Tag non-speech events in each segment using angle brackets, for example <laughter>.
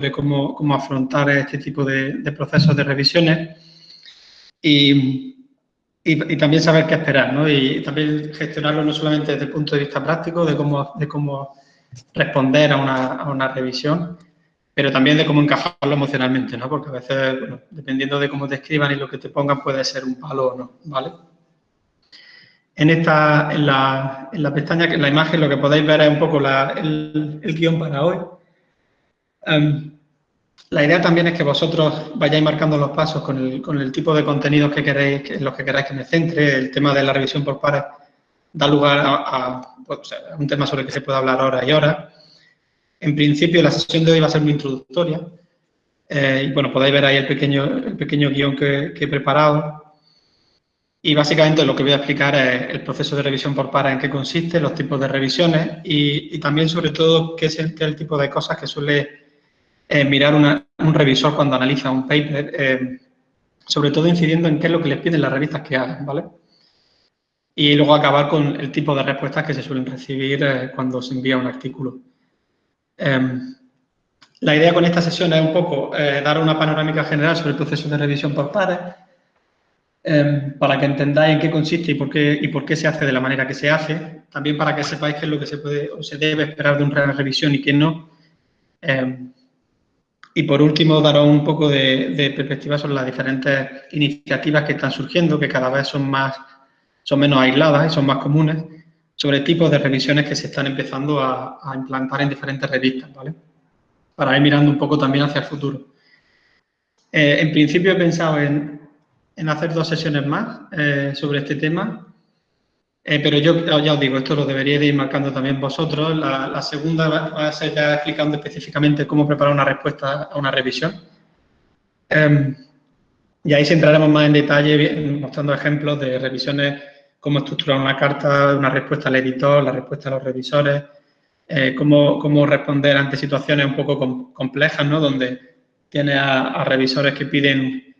de cómo, cómo afrontar este tipo de, de procesos de revisiones y, y, también saber qué esperar, ¿no? Y también gestionarlo no solamente desde el punto de vista práctico, de cómo, de cómo responder a una, a una revisión, pero también de cómo encajarlo emocionalmente, ¿no? Porque a veces, bueno, dependiendo de cómo te escriban y lo que te pongan, puede ser un palo o no, ¿vale? En esta, en la, en la pestaña, en la imagen, lo que podéis ver es un poco la, el, el, guion para hoy. Um, la idea también es que vosotros vayáis marcando los pasos con el, con el tipo de contenidos que queréis, en los que queráis que me centre. El tema de la revisión por pares da lugar a, a, pues, a un tema sobre el que se puede hablar horas y horas. En principio, la sesión de hoy va a ser muy introductoria. Eh, bueno, podéis ver ahí el pequeño, el guion que, he preparado. Y básicamente lo que voy a explicar es el proceso de revisión por pares, en qué consiste, los tipos de revisiones y, también, sobre todo, qué es el tipo de cosas que suele eh, mirar una, un revisor cuando analiza un paper, eh, sobre todo incidiendo en qué es lo que les piden las revistas que hagan, ¿vale? Y luego acabar con el tipo de respuestas que se suelen recibir eh, cuando se envía un artículo. Em, la idea con esta sesión es un poco eh, dar una panorámica general sobre el proceso de revisión por pares, em, para que entendáis en qué consiste y por qué, y por qué se hace de la manera que se hace, también para que sepáis qué es lo que se puede o se debe esperar de una revisión y qué no, em, y por último, daros un poco de, perspectiva sobre las diferentes iniciativas que están surgiendo, que cada vez son, más, son menos aisladas y son más comunes, sobre tipos de revisiones que se están empezando a, implantar en diferentes revistas, ¿vale? Para ir mirando un poco también hacia el futuro. Eh, en principio he pensado en, en, hacer dos sesiones más eh, sobre este tema, eh, pero yo ya os digo, esto lo deberíais de ir marcando también vosotros. La, segunda va a ser ya explicando específicamente cómo preparar una respuesta a una revisión. Eh, y ahí sí entraremos más en detalle mostrando ejemplos de revisiones, cómo estructurar una carta, una respuesta al editor, la respuesta a los revisores, eh, cómo, cómo, responder ante situaciones un poco com complejas, ¿no? Donde tiene a, revisores que piden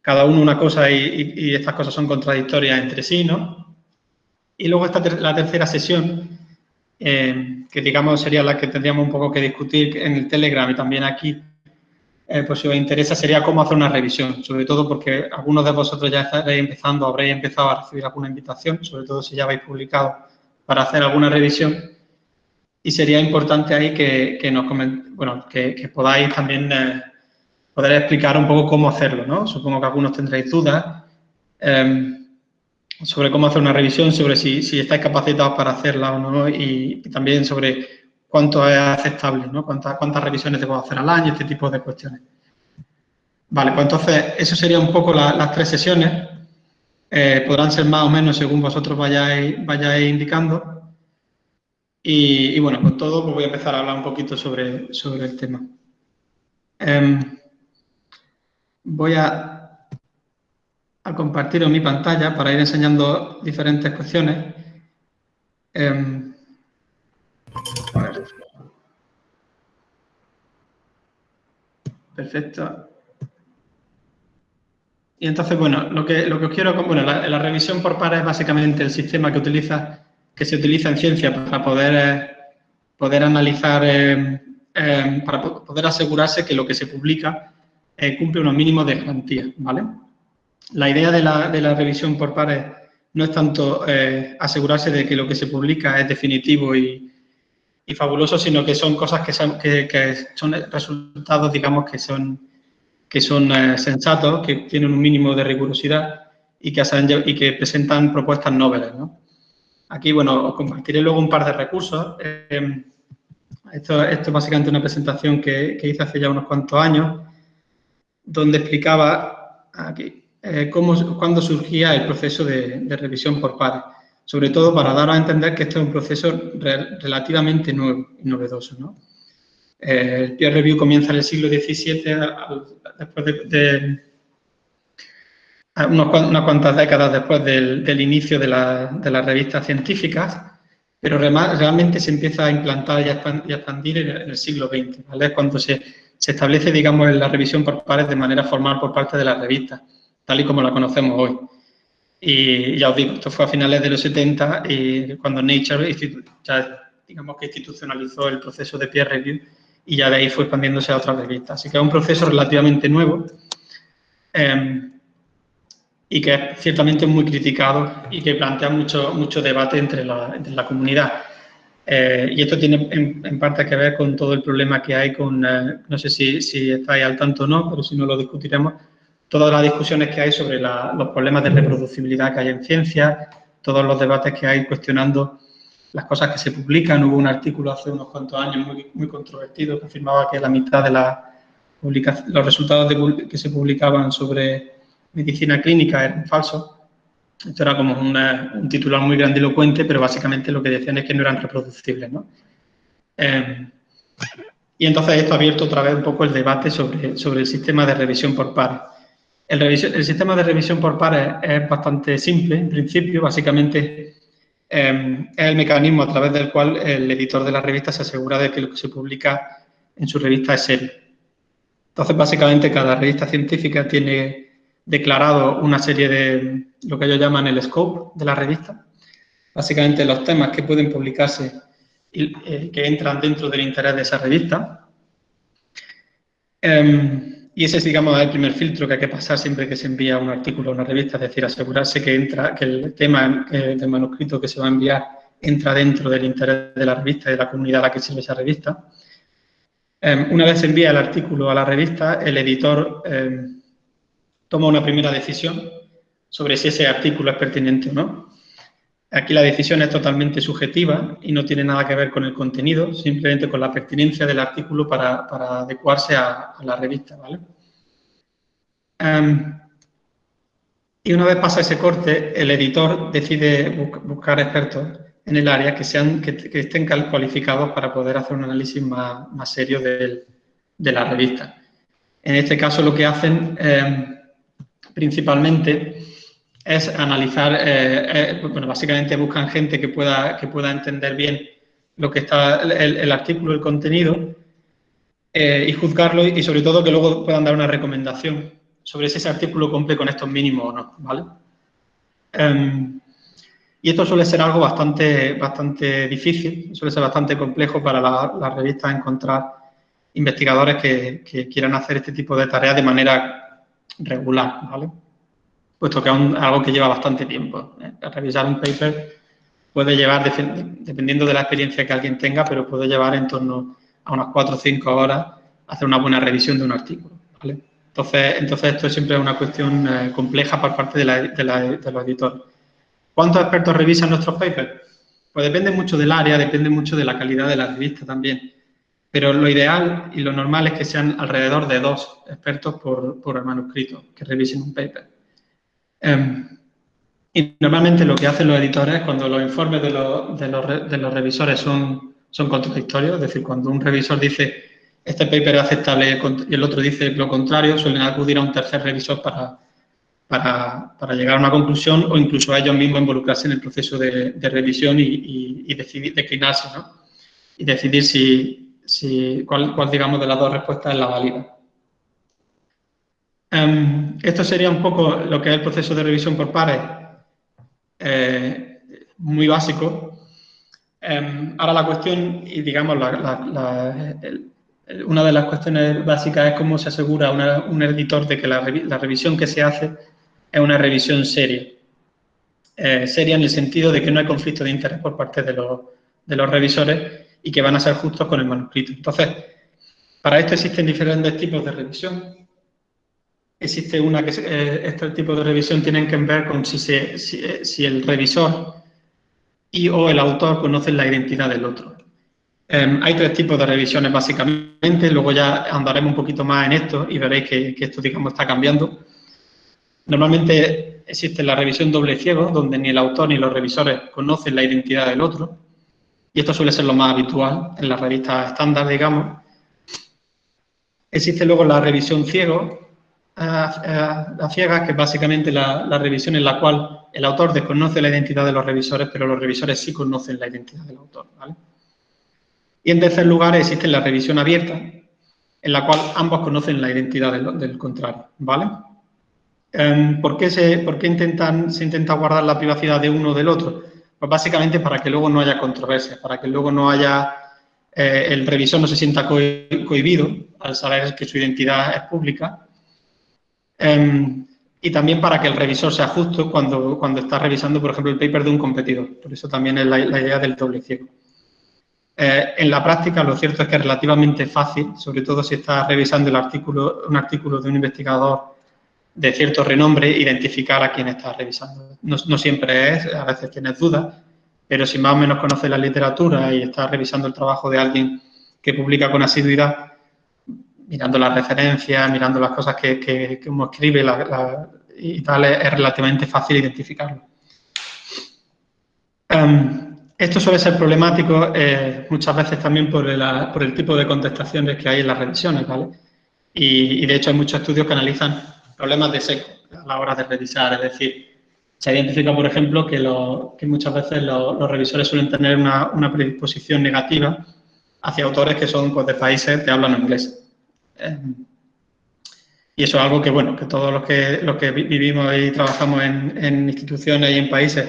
cada uno una cosa y, y estas cosas son contradictorias entre sí, ¿no? Y luego está la tercera sesión, eh, que digamos sería la que tendríamos un poco que discutir en el Telegram y también aquí, eh, pues si os interesa, sería cómo hacer una revisión, sobre todo porque algunos de vosotros ya estaréis empezando, habréis empezado a recibir alguna invitación, sobre todo si ya habéis publicado para hacer alguna revisión. Y sería importante ahí que, que nos bueno, que, que, podáis también eh, poder explicar un poco cómo hacerlo, ¿no? Supongo que algunos tendréis dudas. Eh, sobre cómo hacer una revisión, sobre si, si estáis capacitados para hacerla o no y, también sobre cuánto es aceptable, ¿no? Cuántas, cuántas revisiones debo hacer al año, este tipo de cuestiones. Vale, pues entonces, eso sería un poco la, las tres sesiones. Eh, podrán ser más o menos según vosotros vayáis, vayáis indicando. Y, bueno, con todo pues voy a empezar a hablar un poquito sobre, sobre el tema. Eh, voy a a compartir en mi pantalla para ir enseñando diferentes cuestiones. Eh, Perfecto. Y entonces, bueno, lo que, lo que os quiero... Bueno, la, la, revisión por pares es básicamente el sistema que, utiliza, que se utiliza en ciencia para poder, poder analizar, eh, eh, para poder asegurarse que lo que se publica eh, cumple unos mínimos de garantía, ¿vale? La idea de la, de la revisión por pares no es tanto eh, asegurarse de que lo que se publica es definitivo y, y fabuloso, sino que son cosas que son, que, son resultados, digamos, que son, que son eh, sensatos, que tienen un mínimo de rigurosidad y que, presentan propuestas noveles. ¿no? Aquí, bueno, os compartiré luego un par de recursos. Eh, esto, esto, es básicamente una presentación que, que hice hace ya unos cuantos años, donde explicaba, aquí, eh, cómo, cuándo surgía el proceso de, de, revisión por pares, sobre todo para dar a entender que este es un proceso re, relativamente nuevo y novedoso. ¿no? Eh, el peer review comienza en el siglo XVII, después de, de unos, unas cuantas décadas después del, del inicio de, la, de, las revistas científicas, pero realmente se empieza a implantar y a expandir en el siglo XX, ¿vale? cuando se, se establece, digamos, la revisión por pares de manera formal por parte de las revistas tal y como la conocemos hoy. Y ya os digo, esto fue a finales de los 70 y cuando Nature ya, digamos que institucionalizó el proceso de peer review y ya de ahí fue expandiéndose a otras revistas. Así que es un proceso relativamente nuevo em, y que es ciertamente muy criticado y que plantea mucho, mucho debate entre la, la comunidad. Eh, y esto tiene en, parte que ver con todo el problema que hay con, eh, no sé si, si estáis al tanto o no, pero si no lo discutiremos, todas las discusiones que hay sobre los problemas de reproducibilidad que hay en ciencia, todos los debates que hay cuestionando las cosas que se publican. Hubo un artículo hace unos cuantos años muy, muy controvertido que afirmaba que la mitad de la los resultados que se publicaban sobre medicina clínica eran falsos. Esto era como un titular muy grandilocuente, pero básicamente lo que decían es que no eran reproducibles. ¿no? Eh, y entonces esto ha abierto otra vez un poco el debate sobre, sobre el sistema de revisión por pares. El, sistema de revisión por pares es bastante simple, en principio, básicamente eh, es el mecanismo a través del cual el editor de la revista se asegura de que lo que se publica en su revista es serio. Entonces, básicamente, cada revista científica tiene declarado una serie de lo que ellos llaman el scope de la revista. Básicamente, los temas que pueden publicarse y eh, que entran dentro del interés de esa revista. Em, y ese es, digamos, el primer filtro que hay que pasar siempre que se envía un artículo a una revista, es decir, asegurarse que entra, que el tema eh, del manuscrito que se va a enviar entra dentro del interés de la revista y de la comunidad a la que sirve esa revista. Em, una vez se envía el artículo a la revista, el editor em, toma una primera decisión sobre si ese artículo es pertinente o no. Aquí la decisión es totalmente subjetiva y no tiene nada que ver con el contenido, simplemente con la pertinencia del artículo para, adecuarse a, la revista. ¿vale? Em, y una vez pasa ese corte, el editor decide buscar expertos en el área que, sean, que, estén cualificados para poder hacer un análisis más, serio de, la revista. En este caso lo que hacen em, principalmente es analizar, eh, eh, bueno, básicamente buscan gente que pueda, que pueda entender bien lo que está el, artículo, el contenido, eh, y juzgarlo y sobre todo que luego puedan dar una recomendación sobre si ese artículo cumple con estos mínimos o no, ¿vale? Em, y esto suele ser algo bastante, bastante difícil, suele ser bastante complejo para las la revistas encontrar investigadores que, que quieran hacer este tipo de tareas de manera regular, ¿vale? Puesto que es algo que lleva bastante tiempo. ¿eh? Revisar un paper puede llevar, dependiendo de la experiencia que alguien tenga, pero puede llevar en torno a unas 4 o 5 horas hacer una buena revisión de un artículo. Entonces, entonces, esto siempre es una cuestión eh, compleja por parte de, los editores. ¿Cuántos expertos revisan nuestros papers? Pues depende mucho del área, depende mucho de la calidad de la revista también. Pero lo ideal y lo normal es que sean alrededor de dos expertos por, por manuscrito que revisen un paper. Em, y normalmente lo que hacen los editores cuando los informes de los, de los, de los revisores son, son contradictorios, es decir, cuando un revisor dice este paper es aceptable y el otro dice lo contrario, suelen acudir a un tercer revisor para, para, para llegar a una conclusión o incluso a ellos mismos involucrarse en el proceso de, de revisión y, y, decidir, declinarse, ¿no? Y decidir si, si cuál, cuál, digamos, de las dos respuestas es la válida. Em, esto sería un poco lo que es el proceso de revisión por pares, eh, muy básico. Em, ahora la cuestión, y digamos, una de las cuestiones básicas es cómo se asegura un editor de que la, revisión que se hace es una revisión seria. Eh, seria en el sentido de que no hay conflicto de interés por parte de los, de los revisores y que van a ser justos con el manuscrito. Entonces, para esto existen diferentes tipos de revisión existe una que eh, este tipo de revisión tienen que ver con eh, si, el revisor y o el autor conocen la identidad del otro. Em, hay tres tipos de revisiones básicamente, luego ya andaremos un poquito más en esto y veréis que, esto, digamos, está cambiando. Normalmente existe la revisión doble ciego, donde ni el autor ni los revisores conocen la identidad del otro, y esto suele ser lo más habitual en las revistas estándar, digamos. Existe luego la revisión ciego, a, ciegas, que es básicamente la, revisión en la cual el autor desconoce la identidad de los revisores, pero los revisores sí conocen la identidad del autor. Y en tercer lugar existe la revisión abierta, en la cual ambos conocen la identidad del, contrario. ¿vale? Em, ¿Por qué, se, por qué intentan, se intenta guardar la privacidad de uno o del otro? Pues básicamente para que luego no haya controversia, para que luego no haya eh, el revisor no se sienta cohibido al saber que su identidad es pública. Em, y también para que el revisor sea justo cuando, cuando está revisando, por ejemplo, el paper de un competidor. Por eso también es la, idea del doble ciego. Eh, en la práctica, lo cierto es que es relativamente fácil, sobre todo si estás revisando el artículo, un artículo de un investigador de cierto renombre, identificar a quién está revisando. No, no siempre es, a veces tienes dudas, pero si más o menos conoces la literatura y estás revisando el trabajo de alguien que publica con asiduidad, mirando las referencias, mirando las cosas que, que, uno escribe y tal, es, relativamente fácil identificarlo. Em, esto suele ser problemático eh, muchas veces también por, el tipo de contestaciones que hay en las revisiones, ¿vale? Y, de hecho hay muchos estudios que analizan problemas de seco a la hora de revisar, es decir, se identifica, por ejemplo, que, muchas veces los, revisores suelen tener una, predisposición negativa hacia autores que son pues, de países que hablan inglés. Eh, y eso es algo que, bueno, que todos los que, los que vivimos y trabajamos en, instituciones y en países,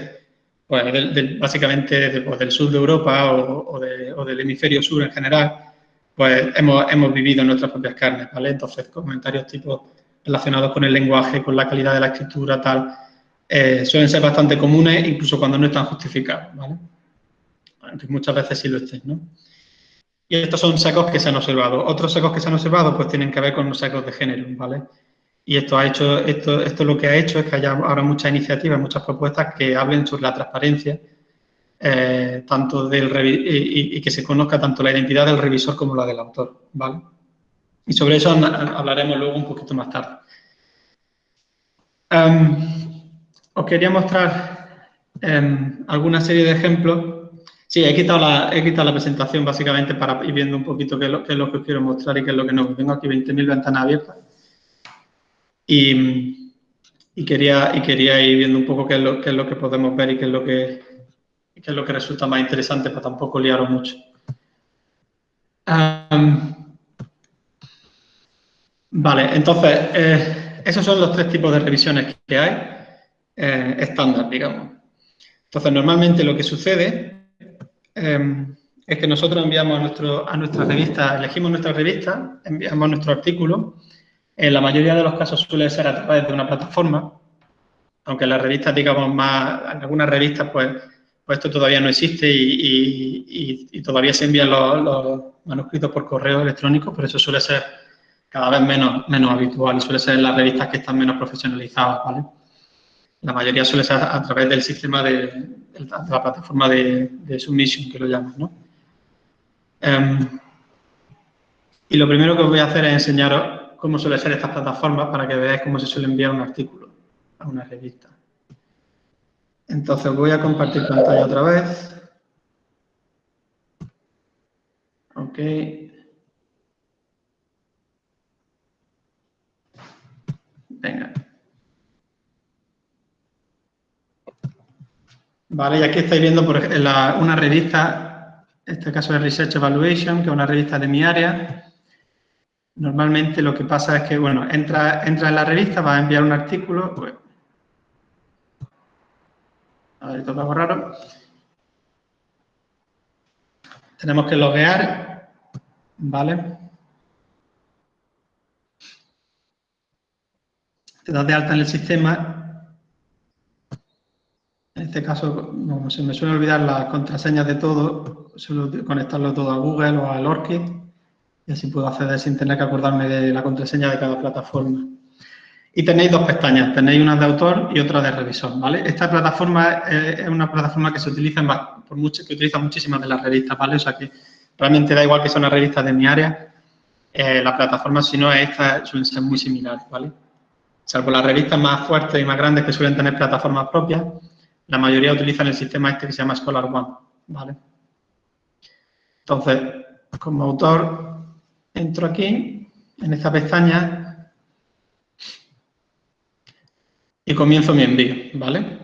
pues básicamente pues, del sur de Europa o, del hemisferio sur en general, pues hemos, hemos vivido en nuestras propias carnes, ¿vale? Entonces, comentarios tipo relacionados con el lenguaje, con la calidad de la escritura, tal, eh, suelen ser bastante comunes, incluso cuando no están justificados, ¿vale? muchas veces sí lo estén, ¿no? Y estos son secos que se han observado. Otros secos que se han observado, pues tienen que ver con los secos de género, ¿vale? Y esto ha hecho, esto, esto lo que ha hecho es que haya ahora muchas iniciativas, muchas propuestas que hablen sobre la transparencia, eh, tanto del y, que se conozca tanto la identidad del revisor como la del autor, ¿vale? Y sobre eso hablaremos luego un poquito más tarde. Um, os quería mostrar em, alguna serie de ejemplos. Sí, he quitado, la, he quitado la presentación básicamente para ir viendo un poquito qué es, lo, que os quiero mostrar y qué es lo que no. Tengo aquí 20.000 ventanas abiertas. Y, quería, y quería ir viendo un poco qué es, lo, qué es lo que podemos ver y qué es lo que, qué es lo que resulta más interesante para tampoco liaros mucho. vale, entonces, eh, esos son los tres tipos de revisiones que hay. Eh, estándar, digamos. Entonces, normalmente lo que sucede em, es que nosotros enviamos a, nuestro, a nuestra revista, elegimos nuestra revista, enviamos nuestro artículo. En la mayoría de los casos suele ser a través de una plataforma, aunque las revistas, digamos, más, en algunas revistas, pues, pues esto todavía no existe y, todavía se envían los, manuscritos por correo electrónico, pero eso suele ser cada vez menos, menos habitual y suele ser en las revistas que están menos profesionalizadas, ¿vale? La mayoría suele ser a, través del sistema de, la plataforma de, de, submission, que lo llaman, ¿no? Em, y lo primero que os voy a hacer es enseñaros cómo suele ser estas plataformas para que veáis cómo se suele enviar un artículo a una revista. Entonces voy a compartir pantalla otra vez. Ok. Venga. Vale, y aquí estáis viendo por una revista, en este caso es Research Evaluation, que es una revista de mi área. Normalmente lo que pasa es que, bueno, entra, entra en la revista, va a enviar un artículo. Pues, a ver, algo raro. Tenemos que loguear, ¿vale? Te das de alta en el sistema en este caso, no, se me suele olvidar las contraseñas de todo, suelo conectarlo todo a Google o al ORCID y así puedo acceder sin tener que acordarme de la contraseña de cada plataforma. Y tenéis dos pestañas, tenéis una de autor y otra de revisor, ¿vale? Esta plataforma es una plataforma que se utiliza por mucho, que utiliza muchísimas de las revistas, ¿vale? O sea que realmente da igual que son las revistas de mi área, eh, la plataforma, si no, esta suelen ser muy similares, ¿vale? Salvo las revistas más fuertes y más grandes que suelen tener plataformas propias, la mayoría utilizan el sistema este que se llama Scholar One, ¿vale? Entonces, como autor, entro aquí, en esta pestaña, y comienzo mi envío, ¿vale?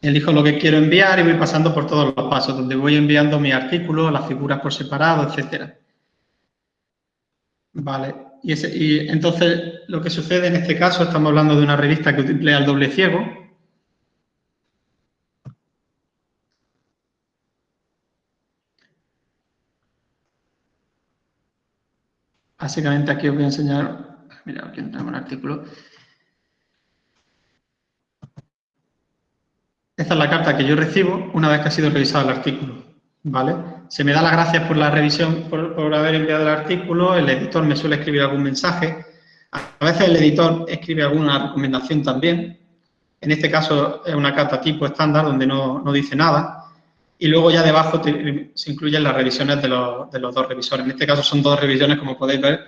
Elijo lo que quiero enviar y voy pasando por todos los pasos, donde voy enviando mi artículo, las figuras por separado, etcétera. Vale. y, entonces lo que sucede en este caso, estamos hablando de una revista que emplea el doble ciego. Básicamente aquí os voy a enseñar, mira, aquí tenemos un artículo. Esta es la carta que yo recibo una vez que ha sido revisado el artículo, Se me da las gracias por la revisión, por, haber enviado el artículo, el editor me suele escribir algún mensaje, a veces el editor escribe alguna recomendación también, en este caso es una carta tipo estándar donde no, dice nada, y luego ya debajo se incluyen las revisiones de los, de los, dos revisores. En este caso son dos revisiones, como podéis ver,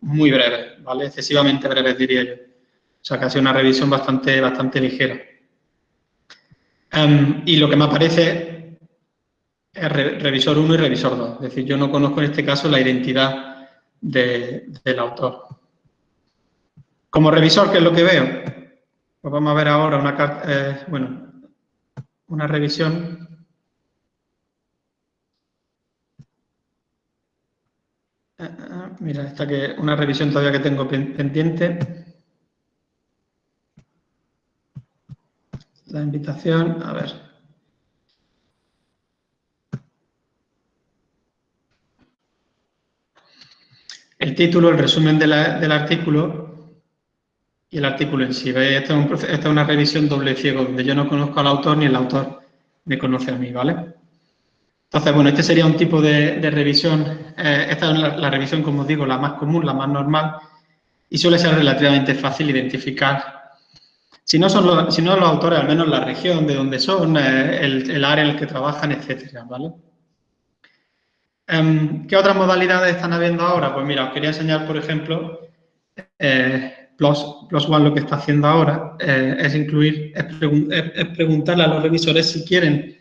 muy breves, ¿vale? Excesivamente breves, diría yo. O sea, sido una revisión bastante, bastante ligera. Em, y lo que me aparece revisor 1 y revisor 2. Es decir, yo no conozco en este caso la identidad del autor. Como revisor, ¿qué es lo que veo? Pues vamos a ver ahora una, eh, bueno, una revisión. Eh, eh, mira, esta que una revisión todavía que tengo pendiente. la invitación, a ver. El título, el resumen del artículo y el artículo en sí. Esta es, una revisión doble ciego, donde yo no conozco al autor ni el autor me conoce a mí, ¿vale? Entonces, bueno, este sería un tipo de, revisión. Eh, esta es la, la, revisión, como os digo, la más común, la más normal, y suele ser relativamente fácil identificar si no, son los, si no los autores, al menos la región de donde son, eh, el, área en el que trabajan, etcétera, ¿vale? Em, ¿Qué otras modalidades están habiendo ahora? Pues mira, os quería enseñar, por ejemplo, eh, Plus, One lo que está haciendo ahora eh, es incluir, es, preguntarle a los revisores si quieren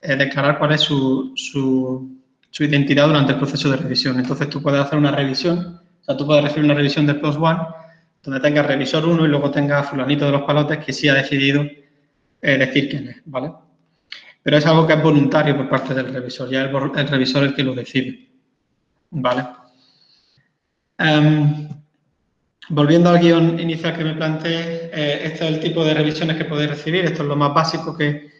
declarar cuál es su, su, su, identidad durante el proceso de revisión. Entonces tú puedes hacer una revisión, o sea, tú puedes recibir una revisión de Plus One donde tenga revisor 1 y luego tenga fulanito de los palotes que sí ha decidido eh, decir quién es, ¿vale? Pero es algo que es voluntario por parte del revisor, ya es el, revisor el que lo decide, ¿vale? Em, volviendo al guion inicial que me planteé, eh, este es el tipo de revisiones que podéis recibir, esto es lo más básico que,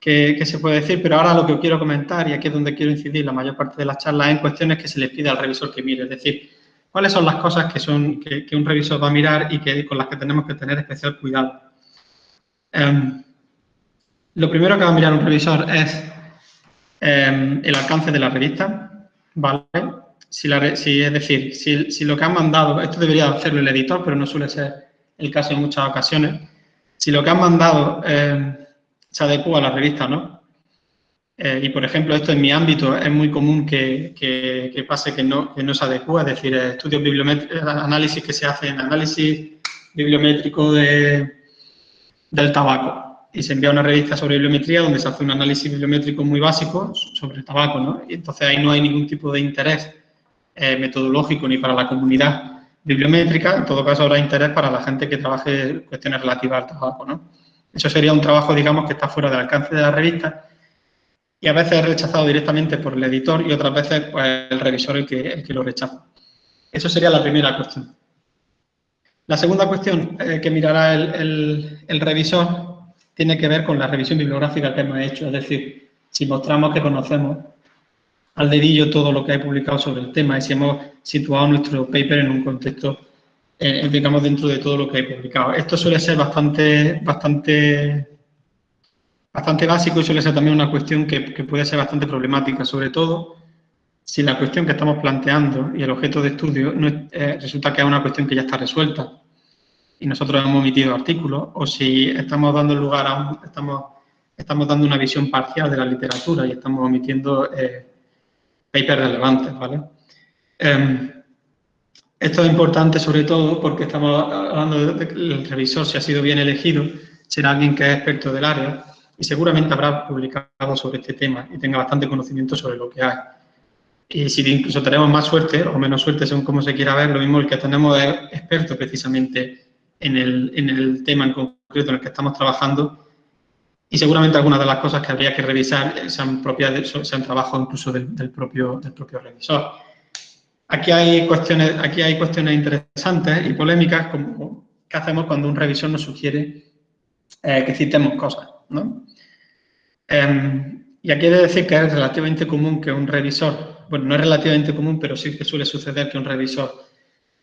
que, se puede decir, pero ahora lo que quiero comentar, y aquí es donde quiero incidir la mayor parte de las charlas, es en cuestiones que se les pide al revisor que mire, es decir, ¿Cuáles son las cosas que, son, que, un revisor va a mirar y que, con las que tenemos que tener especial cuidado? Em, lo primero que va a mirar un revisor es em, el alcance de la revista, ¿vale? Si, es decir, si, lo que han mandado, esto debería hacerlo el editor, pero no suele ser el caso en muchas ocasiones, si lo que han mandado em, se adecua a la revista, ¿no? Eh, y, por ejemplo, esto en mi ámbito es muy común que, pase que no, se adecua, es decir, estudios bibliométricos, análisis que se hacen, análisis bibliométrico de, del tabaco. Y se envía una revista sobre bibliometría donde se hace un análisis bibliométrico muy básico sobre el tabaco, ¿no? Y entonces ahí no hay ningún tipo de interés eh, metodológico ni para la comunidad bibliométrica, en todo caso habrá interés para la gente que trabaje cuestiones relativas al tabaco, ¿no? Eso sería un trabajo, digamos, que está fuera del alcance de la revista y a veces es rechazado directamente por el editor y otras veces pues, el revisor el que, que lo rechaza. Eso sería la primera cuestión. La segunda cuestión eh, que mirará el, el, revisor tiene que ver con la revisión bibliográfica que hemos hecho, es decir, si mostramos que conocemos al dedillo todo lo que hay publicado sobre el tema y si hemos situado nuestro paper en un contexto, eh, digamos, dentro de todo lo que hay publicado. Esto suele ser bastante, bastante bastante básico y suele ser también una cuestión que, puede ser bastante problemática, sobre todo si la cuestión que estamos planteando y el objeto de estudio eh, resulta que es una cuestión que ya está resuelta y nosotros hemos omitido artículos, o si estamos dando lugar a un, estamos, estamos dando una visión parcial de la literatura y estamos omitiendo eh, papers relevantes, ¿vale? Em, esto es importante sobre todo porque estamos hablando de que el revisor, si ha sido bien elegido, será alguien que es experto del área y seguramente habrá publicado sobre este tema y tenga bastante conocimiento sobre lo que hay. Y si incluso tenemos más suerte o menos suerte, según cómo se quiera ver, lo mismo el que tenemos es experto precisamente en el, en el tema en concreto en el que estamos trabajando y seguramente algunas de las cosas que habría que revisar sean propias, sean trabajo incluso del, propio, del propio revisor. Aquí hay cuestiones, aquí hay cuestiones interesantes y polémicas, como qué hacemos cuando un revisor nos sugiere eh, que citemos cosas, ¿no? Em, y aquí he de decir que es relativamente común que un revisor, bueno, no es relativamente común, pero sí que suele suceder que un revisor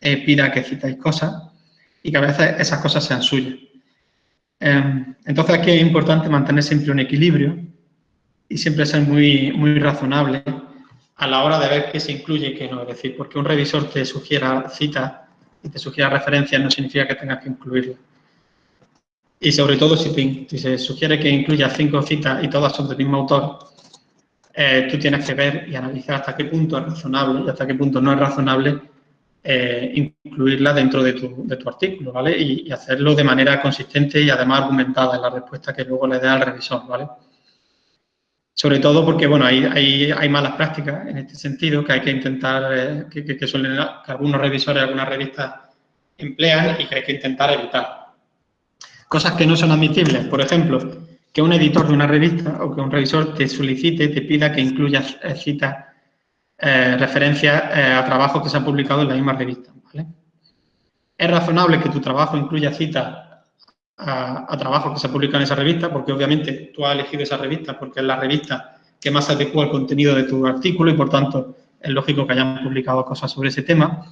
eh, pida que citéis cosas y que a veces esas cosas sean suyas. Em, entonces aquí es importante mantener siempre un equilibrio y siempre ser muy, muy razonable a la hora de ver qué se incluye y qué no. Es decir, porque un revisor te sugiera citas y te sugiera referencias no significa que tengas que incluirlas. Y sobre todo si, se sugiere que incluya cinco citas y todas son del mismo autor, eh, tú tienes que ver y analizar hasta qué punto es razonable y hasta qué punto no es razonable eh, incluirla dentro de tu, artículo, ¿vale? Y, hacerlo de manera consistente y además argumentada en la respuesta que luego le dé al revisor, ¿vale? Sobre todo porque, bueno, hay, hay, hay, malas prácticas en este sentido que hay que intentar, eh, que, suelen, algunos revisores, algunas revistas emplean y que hay que intentar evitar. Cosas que no son admisibles, por ejemplo, que un editor de una revista o que un revisor te solicite, te pida que incluyas eh, citas, eh, referencias eh, a trabajos que se han publicado en la misma revista. Es razonable que tu trabajo incluya citas a, trabajo que se publica en esa revista, porque obviamente tú has elegido esa revista porque es la revista que más adecua al contenido de tu artículo y, por tanto, es lógico que hayan publicado cosas sobre ese tema.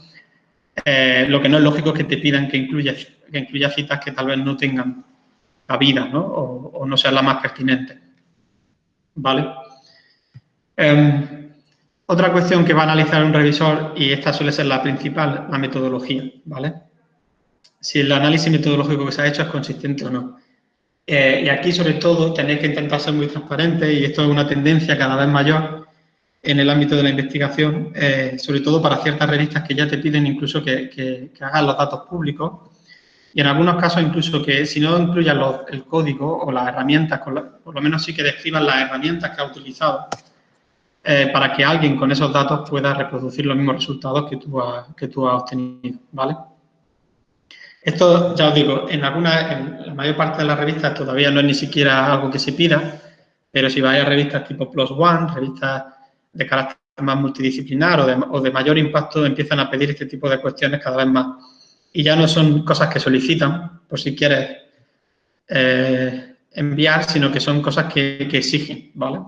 Eh, lo que no es lógico es que te pidan que incluya, que incluya citas que tal vez no tengan cabida ¿no? O, no sean las más pertinentes. ¿Vale? Em, otra cuestión que va a analizar un revisor, y esta suele ser la principal, la metodología. ¿Vale? si el análisis metodológico que se ha hecho es consistente o no. Eh, y aquí, sobre todo, tenéis que intentar ser muy transparentes y esto es una tendencia cada vez mayor en el ámbito de la investigación, eh, sobre todo para ciertas revistas que ya te piden incluso que, que, hagas los datos públicos y en algunos casos incluso que si no incluyan el código o las herramientas, por lo menos sí que describan las herramientas que ha utilizado eh, para que alguien con esos datos pueda reproducir los mismos resultados que tú, que has obtenido, ¿vale? Esto, ya os digo, en, alguna, en la mayor parte de las revistas todavía no es ni siquiera algo que se pida, pero si vais a revistas tipo Plus One, revistas de carácter más multidisciplinar o de, mayor impacto, empiezan a pedir este tipo de cuestiones cada vez más. Y ya no son cosas que solicitan, por si quieres eh, enviar, sino que son cosas que, exigen, ¿vale?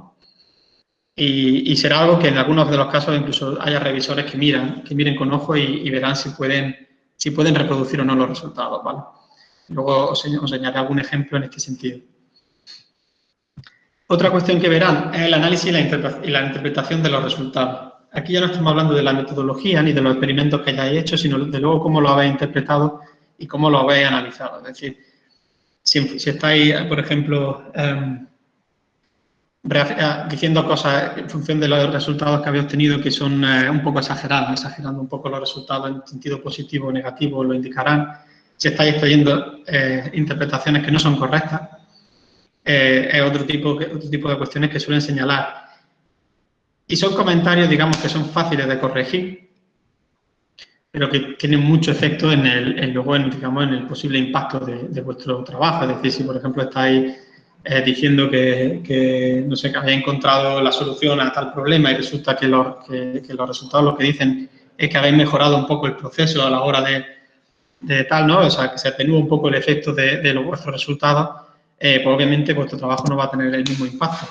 Y, será algo que en algunos de los casos incluso haya revisores que miran, que miren con ojo y verán si pueden si pueden reproducir o no los resultados, ¿vale? Luego os, os añadiré algún ejemplo en este sentido. Otra cuestión que verán es el análisis y la, interpretación de los resultados. Aquí ya no estamos hablando de la metodología ni de los experimentos que hayáis hecho, sino de luego cómo lo habéis interpretado y cómo lo habéis analizado. Es decir, si, estáis, por ejemplo, em, diciendo cosas en función de los resultados que habéis obtenido que son eh, un poco exagerados, exagerando un poco los resultados en sentido positivo o negativo, lo indicarán. Si estáis trayendo eh, interpretaciones que no son correctas, es otro tipo, otro tipo de cuestiones que suelen señalar. Y son comentarios, digamos, que son fáciles de corregir, pero que tienen mucho efecto en el, luego en, digamos, en el posible impacto de, de vuestro trabajo. Es decir, si, por ejemplo, estáis diciendo que, no sé, que había encontrado la solución a tal problema y resulta que los, que, los resultados lo que dicen es que habéis mejorado un poco el proceso a la hora de, de tal, ¿no? O sea, que se atenúa un poco el efecto de, de los vuestros resultados, eh, pues obviamente vuestro trabajo no va a tener el mismo impacto.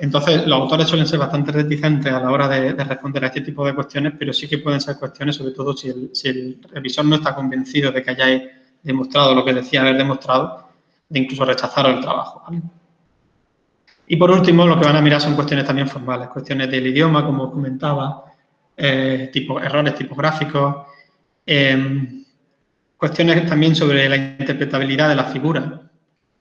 Entonces, los autores suelen ser bastante reticentes a la hora de, responder a este tipo de cuestiones, pero sí que pueden ser cuestiones, sobre todo si el, si el revisor no está convencido de que hayáis demostrado lo que decía haber demostrado, de incluso rechazar el trabajo. Y por último, lo que van a mirar son cuestiones también formales, cuestiones del idioma, como comentaba, eh, tipo, errores tipográficos, em, cuestiones también sobre la interpretabilidad de la figura.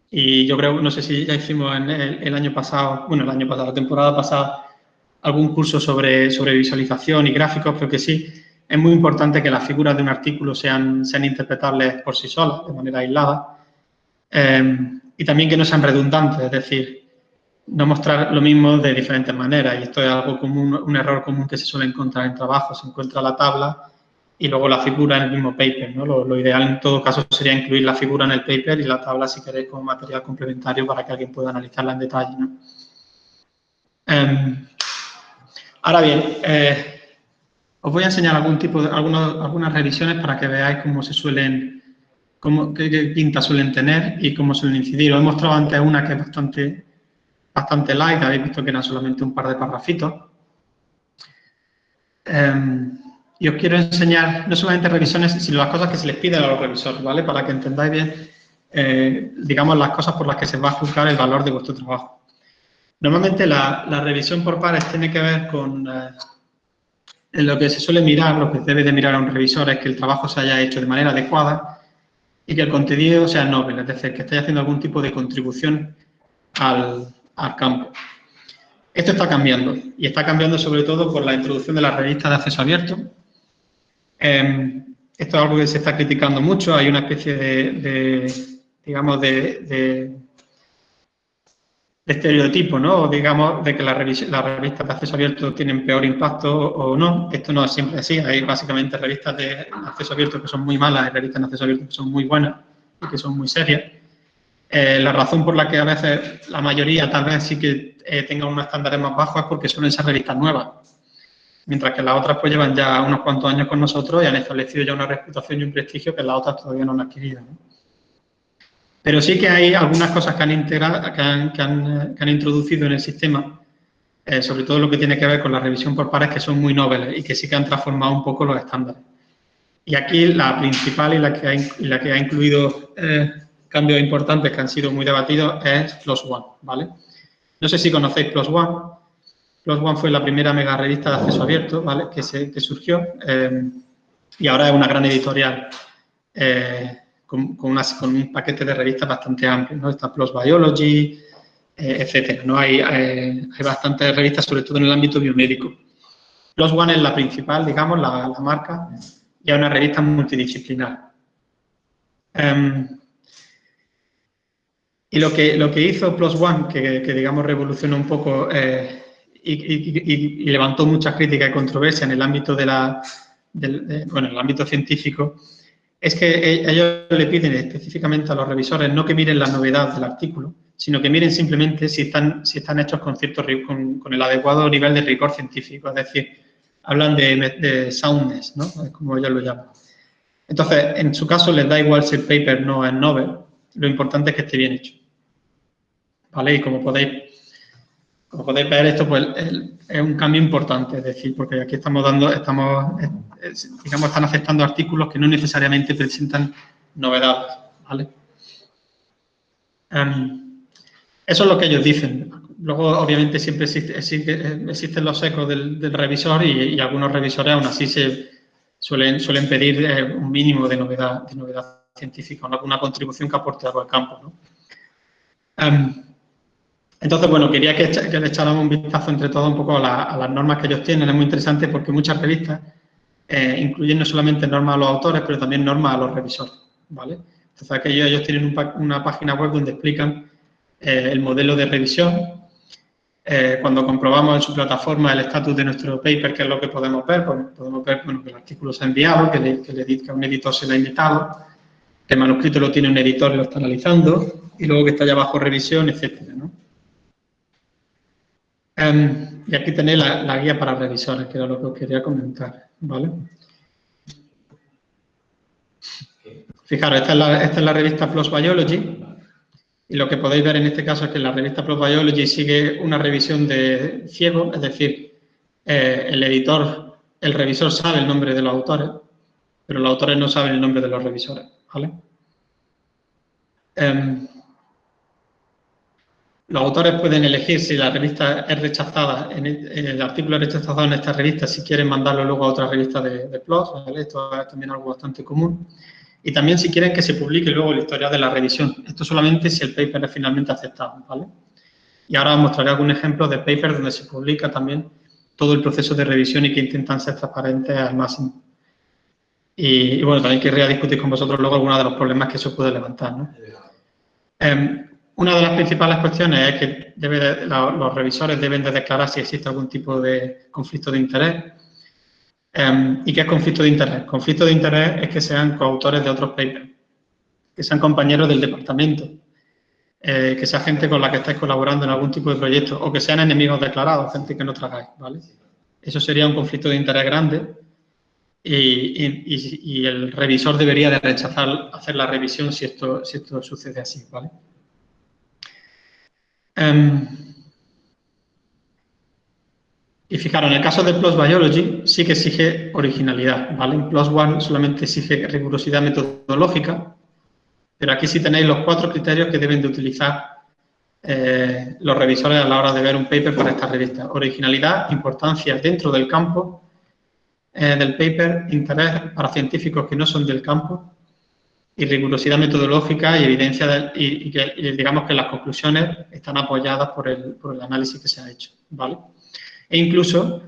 Y yo creo, no sé si ya hicimos en el, año pasado, bueno, el año pasado, la temporada pasada, algún curso sobre, sobre visualización y gráficos, pero que sí, es muy importante que las figuras de un artículo sean, sean interpretables por sí solas, de manera aislada, Em, y también que no sean redundantes, es decir, no mostrar lo mismo de diferentes maneras. Y esto es algo común, un error común que se suele encontrar en trabajo. Se encuentra la tabla y luego la figura en el mismo paper. ¿no? Lo, ideal en todo caso sería incluir la figura en el paper y la tabla, si queréis, como material complementario para que alguien pueda analizarla en detalle. ¿no? Em, ahora bien, eh, Os voy a enseñar algún tipo de, algunas revisiones para que veáis cómo se suelen, cómo, qué, pinta suelen tener y cómo suelen incidir. Os he mostrado antes una que es bastante, bastante light, habéis visto que eran solamente un par de parrafitos. Em, y os quiero enseñar no solamente revisiones, sino las cosas que se les piden a los revisores, ¿vale? Para que entendáis bien, eh, digamos, las cosas por las que se va a juzgar el valor de vuestro trabajo. Normalmente la, revisión por pares tiene que ver con eh, lo que se suele mirar, lo que debe de mirar a un revisor es que el trabajo se haya hecho de manera adecuada y que el contenido sea noble, es decir, que esté haciendo algún tipo de contribución al, campo. Esto está cambiando y está cambiando sobre todo por la introducción de las revistas de acceso abierto. Em, esto es algo que se está criticando mucho, hay una especie de, digamos, de estereotipo, ¿no? digamos, de que las revistas, de acceso abierto tienen peor impacto o no. Esto no es siempre así. Hay básicamente revistas de acceso abierto que son muy malas y revistas de acceso abierto que son muy buenas y que son muy serias. Eh, la razón por la que a veces la mayoría tal vez sí que eh, unos estándares más bajos es porque suelen ser revistas nuevas. Mientras que las otras pues llevan ya unos cuantos años con nosotros y han establecido ya una reputación y un prestigio que las otras todavía no han adquirido. Pero sí que hay algunas cosas que han, integrado, que han, introducido en el sistema, eh, sobre todo lo que tiene que ver con la revisión por pares, que son muy nobles y que sí que han transformado un poco los estándares. Y aquí la principal y la que ha, la que ha incluido eh, cambios importantes que han sido muy debatidos es PLOS ONE, ¿vale? No sé si conocéis PLOS ONE. PLOS ONE fue la primera mega revista de acceso abierto, ¿vale? Que, se, que surgió eh, y ahora es una gran editorial con, un paquete de revistas bastante amplio, ¿no? Está PLOS Biology, eh, etcétera, ¿no? Hay, hay, bastantes revistas, sobre todo en el ámbito biomédico. PLOS One es la principal, digamos, la, marca, y es una revista multidisciplinar. Em, y lo que, lo que hizo PLOS One, que, digamos revolucionó un poco eh, y, levantó muchas críticas y controversia en el ámbito de la, bueno, en el ámbito científico, es que e, ellos le piden específicamente a los revisores no que miren la novedad del artículo, sino que miren simplemente si están, si están hechos con, cierto, con el adecuado nivel de rigor científico, es decir, hablan de, soundness, ¿no? como ellos lo llaman. Entonces, en su caso les da igual si el paper no es novel, lo importante es que esté bien hecho. ¿Vale? Y como podéis, como podéis ver, esto pues, es un cambio importante, es decir, porque aquí estamos dando, estamos digamos, están aceptando artículos que no necesariamente presentan novedades, ¿vale? Em, eso es lo que ellos dicen. Luego, obviamente, siempre existen los ecos del, revisor y, algunos revisores aún así se suelen, suelen pedir eh, un mínimo de novedad, de novedad científica, una, contribución que aporte algo al campo. ¿no? Em, entonces, bueno, quería que, le echáramos un vistazo entre todos un poco a, las normas que ellos tienen. Es muy interesante porque muchas revistas eh, incluyen no solamente normas a los autores, pero también normas a los revisores, ¿vale? Entonces, aquellos, ellos tienen una página web donde explican eh, el modelo de revisión. Eh, cuando comprobamos en su plataforma el estatus de nuestro paper, ¿qué es lo que podemos ver? Pues podemos ver bueno, que el artículo se ha enviado, que, le, que, un editor se le ha invitado, que el manuscrito lo tiene un editor y lo está analizando, y luego que está ya bajo revisión, etcétera, ¿no? Em, y aquí tenéis la, guía para revisores, que era lo que os quería comentar, ¿vale? Fijaros, esta es, la, esta es la revista PLOS Biology, y lo que podéis ver en este caso es que la revista PLOS Biology sigue una revisión de ciego, es decir, eh, el editor, el revisor sabe el nombre de los autores, pero los autores no saben el nombre de los revisores, ¿vale? Em, los autores pueden elegir si la revista es rechazada, en el, artículo es rechazado en esta revista, si quieren mandarlo luego a otra revista de, de PLOS, esto es también algo bastante común. Y también si quieren que se publique luego la historia de la revisión. Esto solamente si el paper es finalmente aceptado, ¿vale? Y ahora os mostraré algún ejemplo de paper donde se publica también todo el proceso de revisión y que intentan ser transparentes al máximo. Y, bueno, también querría discutir con vosotros luego algunos de los problemas que eso puede levantar, ¿no? Em, una de las principales cuestiones es que los revisores deben de declarar si existe algún tipo de conflicto de interés. Em, ¿Y qué es conflicto de interés? Conflicto de interés es que sean coautores de otros papers, que sean compañeros del departamento, eh, que sea gente con la que estáis colaborando en algún tipo de proyecto o que sean enemigos declarados, gente que no tragáis, ¿vale? Eso sería un conflicto de interés grande y, el revisor debería de rechazar hacer la revisión si esto, si esto sucede así, ¿vale? Em, y fijaros, en el caso de PLOS Biology sí que exige originalidad, ¿vale? En PLOS ONE solamente exige rigurosidad metodológica, pero aquí sí tenéis los cuatro criterios que deben de utilizar eh, los revisores a la hora de ver un paper para esta revista. Originalidad, importancia dentro del campo eh, del paper, interés para científicos que no son del campo y rigurosidad metodológica y evidencia y, que digamos que las conclusiones están apoyadas por el, por el análisis que se ha hecho, ¿vale? E incluso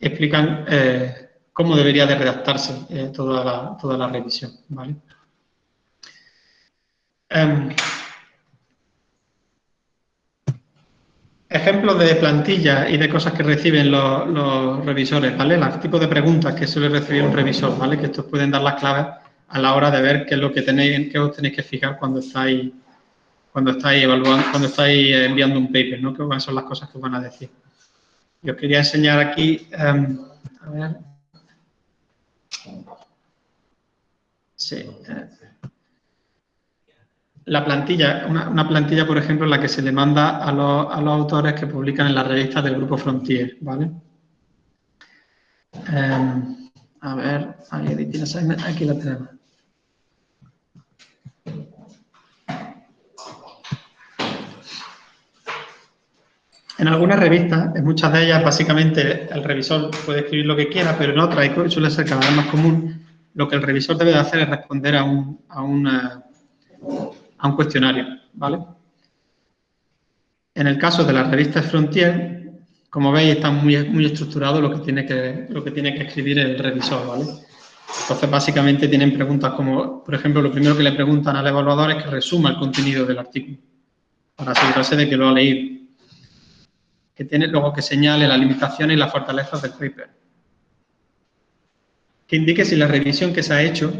explican eh, cómo debería de redactarse eh, toda, la, toda la revisión, ¿vale? Em, ejemplos de plantilla y de cosas que reciben los, revisores, ¿vale? Los tipos de preguntas que suele recibir un revisor, ¿vale? Que estos pueden dar las claves a la hora de ver qué es lo que tenéis, qué os tenéis que fijar cuando estáis, cuando estáis evaluando, cuando estáis enviando un paper, ¿no? ¿Qué son las cosas que os van a decir? Yo quería enseñar aquí, em, a ver. Sí. Eh, la plantilla, una, plantilla, por ejemplo, en la que se le manda a los, autores que publican en las revistas del Grupo Frontier, ¿vale? Em, a ver, aquí la tenemos. En algunas revistas, en muchas de ellas, básicamente el revisor puede escribir lo que quiera, pero en otras, y suele ser cada vez más común, lo que el revisor debe hacer es responder a un, a a un cuestionario, ¿vale? En el caso de las revistas Frontier, como veis, está muy, muy estructurado lo que, tiene que, lo que tiene que escribir el revisor, ¿vale? Entonces, básicamente tienen preguntas como, por ejemplo, lo primero que le preguntan al evaluador es que resuma el contenido del artículo, para asegurarse de que lo ha leído que tiene luego que señale las limitaciones y las fortalezas del paper. Que indique si la revisión que se ha hecho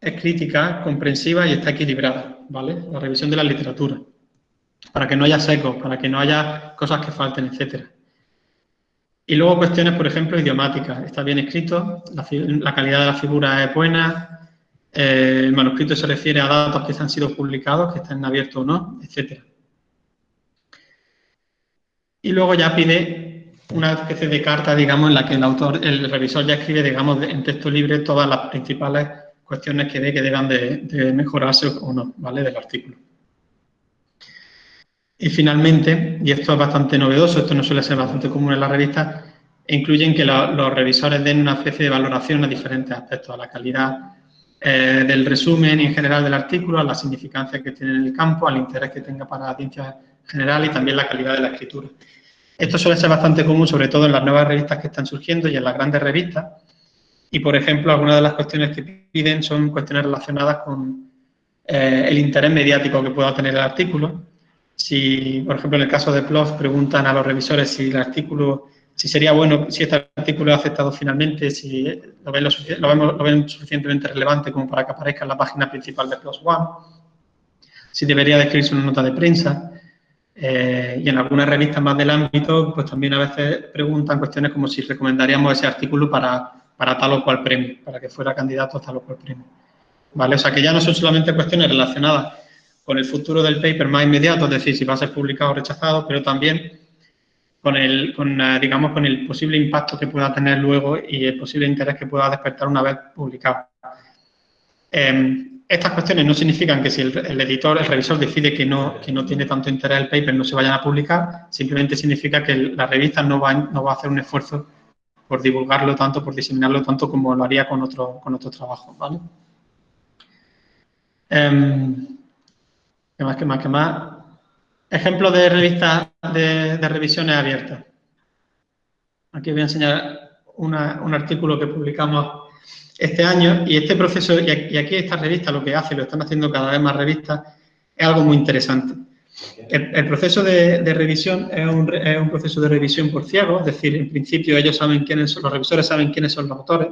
es crítica, comprensiva y está equilibrada, ¿vale? La revisión de la literatura. Para que no haya secos, para que no haya cosas que falten, etcétera. Y luego cuestiones, por ejemplo, idiomáticas. Está bien escrito, la, calidad de la figura es buena, eh, el manuscrito se refiere a datos que han sido publicados, que están abiertos o no, etcétera. Y luego ya pide una especie de carta, digamos, en la que el autor, el revisor ya escribe, digamos, en texto libre todas las principales cuestiones que ve que deban de, mejorarse o no, ¿vale?, del artículo. Y finalmente, y esto es bastante novedoso, esto no suele ser bastante común en la revista, incluyen que los revisores den una especie de valoración a diferentes aspectos, a la calidad eh, del resumen y en general del artículo, a la significancia que tiene en el campo, al interés que tenga para la ciencia general y también la calidad de la escritura. Esto suele ser bastante común, sobre todo en las nuevas revistas que están surgiendo y en las grandes revistas. Y, por ejemplo, algunas de las cuestiones que piden son cuestiones relacionadas con eh, el interés mediático que pueda tener el artículo. Si, por ejemplo, en el caso de PLOS preguntan a los revisores si el artículo, si sería bueno, si este artículo es aceptado finalmente, si lo ven, lo, ven suficientemente relevante como para que aparezca en la página principal de PLOS ONE, si debería describirse una nota de prensa, eh, y en algunas revistas más del ámbito, pues también a veces preguntan cuestiones como si recomendaríamos ese artículo para, para tal o cual premio, para que fuera candidato a tal o cual premio. ¿Vale? O sea, que ya no son solamente cuestiones relacionadas con el futuro del paper más inmediato, es decir, si va a ser publicado o rechazado, pero también con el, con, eh, digamos, con el posible impacto que pueda tener luego y el posible interés que pueda despertar una vez publicado. Em, estas cuestiones no significan que si el, editor, el revisor decide que no, que no tiene tanto interés el paper, no se vayan a publicar, simplemente significa que la revista no va, no va a hacer un esfuerzo por divulgarlo tanto, por diseminarlo tanto como lo haría con otro, con otro trabajo, ¿vale? Em, ¿Qué más, qué más, qué más? Ejemplo de revistas de, revisiones abiertas. Aquí voy a enseñar un artículo que publicamos este año y este proceso, y aquí esta revista lo que hace, lo están haciendo cada vez más revistas, es algo muy interesante. El, proceso de, revisión es un, proceso de revisión por ciego, es decir, en principio ellos saben quiénes son, los revisores saben quiénes son los autores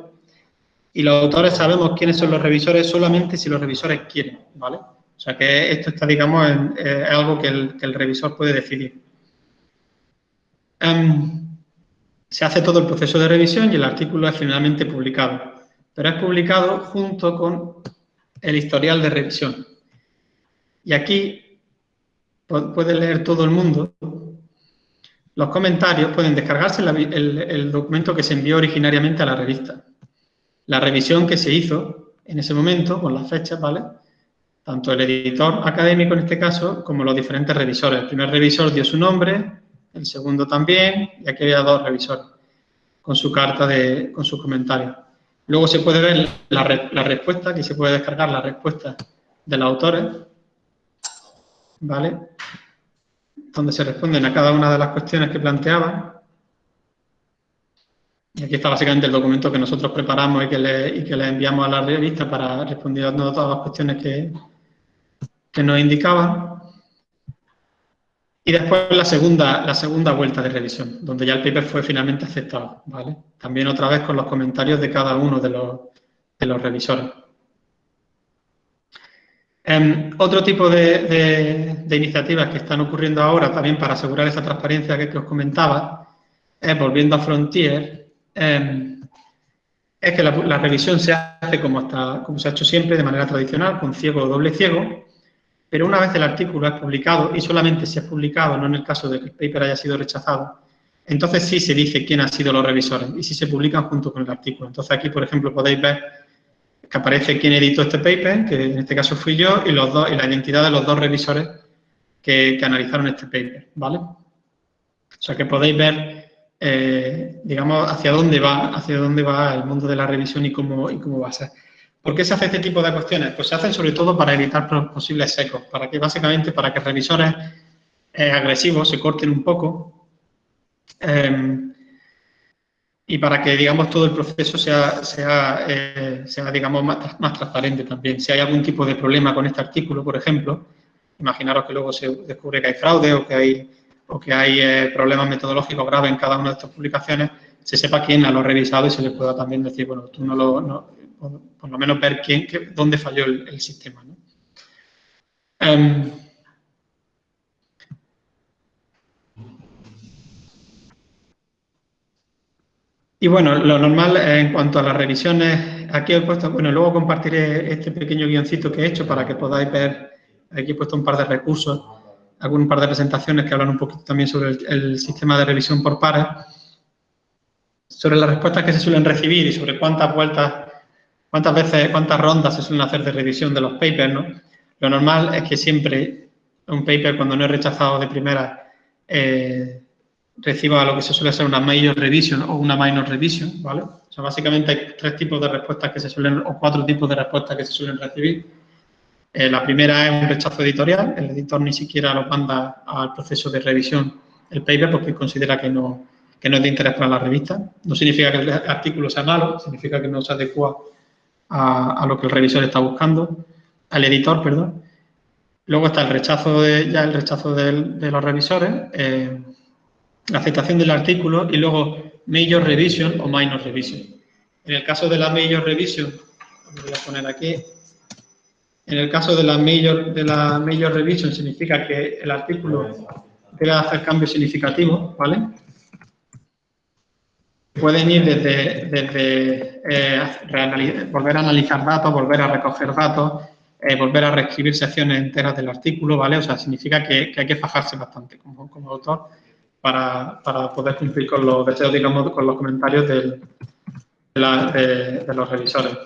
y los autores sabemos quiénes son los revisores solamente si los revisores quieren, ¿vale? O sea que esto está, digamos, en, eh, es algo que el, revisor puede decidir. Em, se hace todo el proceso de revisión y el artículo es finalmente publicado. Pero es publicado junto con el historial de revisión. Y aquí puede leer todo el mundo. Los comentarios pueden descargarse el, documento que se envió originariamente a la revista. La revisión que se hizo en ese momento, con las fechas, ¿vale? Tanto el editor académico en este caso, como los diferentes revisores. El primer revisor dio su nombre, el segundo también, y aquí había dos revisores con su carta, de, con sus comentarios. Luego se puede ver la, la respuesta, aquí se puede descargar la respuesta de los autores, ¿vale? Donde se responden a cada una de las cuestiones que planteaba. Y aquí está básicamente el documento que nosotros preparamos y que le, y que le enviamos a la revista para responder a todas las cuestiones que, que nos indicaban. Y después la segunda, la segunda vuelta de revisión, donde ya el paper fue finalmente aceptado, ¿vale? También otra vez con los comentarios de cada uno de los, de los revisores. Em, otro tipo de, iniciativas que están ocurriendo ahora también para asegurar esa transparencia que, os comentaba, volviendo a Frontier, em, es que la, revisión se hace como, hasta, como se ha hecho siempre, de manera tradicional, con ciego o doble ciego, pero una vez el artículo es publicado, y solamente si es publicado, no en el caso de que el paper haya sido rechazado, entonces sí se dice quién han sido los revisores y si se publican junto con el artículo. Entonces aquí, por ejemplo, podéis ver que aparece quién editó este paper, que en este caso fui yo, y, los dos, y la identidad de los dos revisores que, analizaron este paper, ¿vale? O sea que podéis ver, eh, digamos, hacia dónde va, hacia dónde va el mundo de la revisión y cómo, y cómo va a ser. ¿Por qué se hace este tipo de cuestiones? Pues se hacen sobre todo para evitar posibles secos, para que básicamente para que revisores eh, agresivos se corten un poco eh, y para que, digamos, todo el proceso sea, sea, eh, sea digamos, más, más, transparente también. Si hay algún tipo de problema con este artículo, por ejemplo, imaginaros que luego se descubre que hay fraude o que hay, o que hay eh, problemas metodológicos graves en cada una de estas publicaciones, se sepa quién lo ha revisado y se le pueda también decir, bueno, tú no lo, por, lo menos ver quién, dónde falló el, sistema. ¿no? Em, Y bueno, lo normal en cuanto a las revisiones, aquí he puesto, bueno, luego compartiré este pequeño guioncito que he hecho para que podáis ver, aquí he puesto un par de recursos, algún par de presentaciones que hablan un poquito también sobre el, sistema de revisión por pares, sobre las respuestas que se suelen recibir y sobre cuántas vueltas, cuántas veces, cuántas rondas se suelen hacer de revisión de los papers, ¿no? Lo normal es que siempre un paper, cuando no es rechazado de primera, eh, reciba lo que se suele ser una major revision o una minor revision, ¿vale? O sea, básicamente hay tres tipos de respuestas que se suelen, o cuatro tipos de respuestas que se suelen recibir. Eh, la primera es un rechazo editorial, el editor ni siquiera lo manda al proceso de revisión el paper porque considera que no, que no es de interés para la revista. No significa que el artículo sea malo, significa que no se adecua a, lo que el revisor está buscando, al editor, perdón. Luego está el rechazo de, ya el rechazo de, los revisores, eh, la aceptación del artículo y luego Major Revision o Minor Revision. En el caso de la Major Revision, voy a poner aquí, en el caso de la Major, de la major Revision significa que el artículo debe hacer cambios significativos, ¿vale? Pueden ir desde, eh, volver a analizar datos, volver a recoger datos, eh, volver a reescribir secciones enteras del artículo, ¿vale? O sea, significa que, hay que fajarse bastante como, como autor para, poder cumplir con los deseos, digamos, con los comentarios de, los revisores.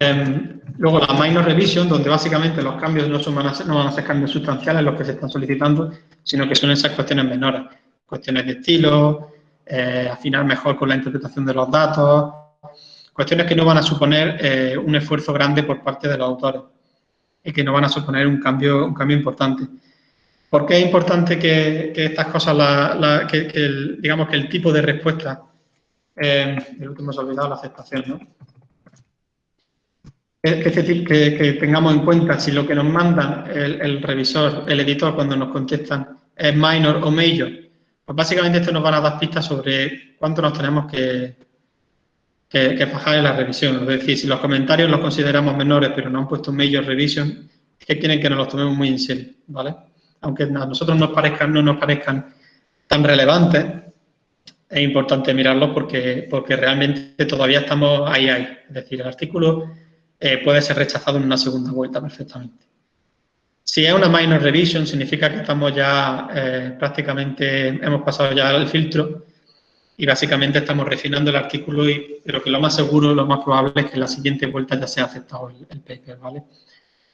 Em, luego la minor revision, donde básicamente los cambios no, son, van no van a ser cambios sustanciales los que se están solicitando, sino que son esas cuestiones menores. Cuestiones de estilo, eh, afinar mejor con la interpretación de los datos, cuestiones que no van a suponer eh, un esfuerzo grande por parte de los autores y que no van a suponer un cambio, un cambio importante. ¿Por qué es importante que, estas cosas, que, el, digamos que el tipo de respuesta, eh, el último se ha olvidado la aceptación, ¿no? Que, tengamos en cuenta si lo que nos manda el, revisor, el editor, cuando nos contestan es minor o major, pues básicamente esto nos va a dar pistas sobre cuánto nos tenemos que, que, fajar en la revisión. Es decir, si los comentarios los consideramos menores, pero no han puesto major revision, es que quieren que nos los tomemos muy en serio, ¿vale? aunque a nosotros nos parezcan, no nos parezcan tan relevantes, es importante mirarlo porque, porque realmente todavía estamos ahí, ahí. Es decir, el artículo eh, puede ser rechazado en una segunda vuelta perfectamente. Si es una minor revision, significa que estamos ya eh, prácticamente, hemos pasado ya el filtro y básicamente estamos refinando el artículo, y, pero que lo más seguro, lo más probable es que en la siguiente vuelta ya sea aceptado el, paper, ¿vale?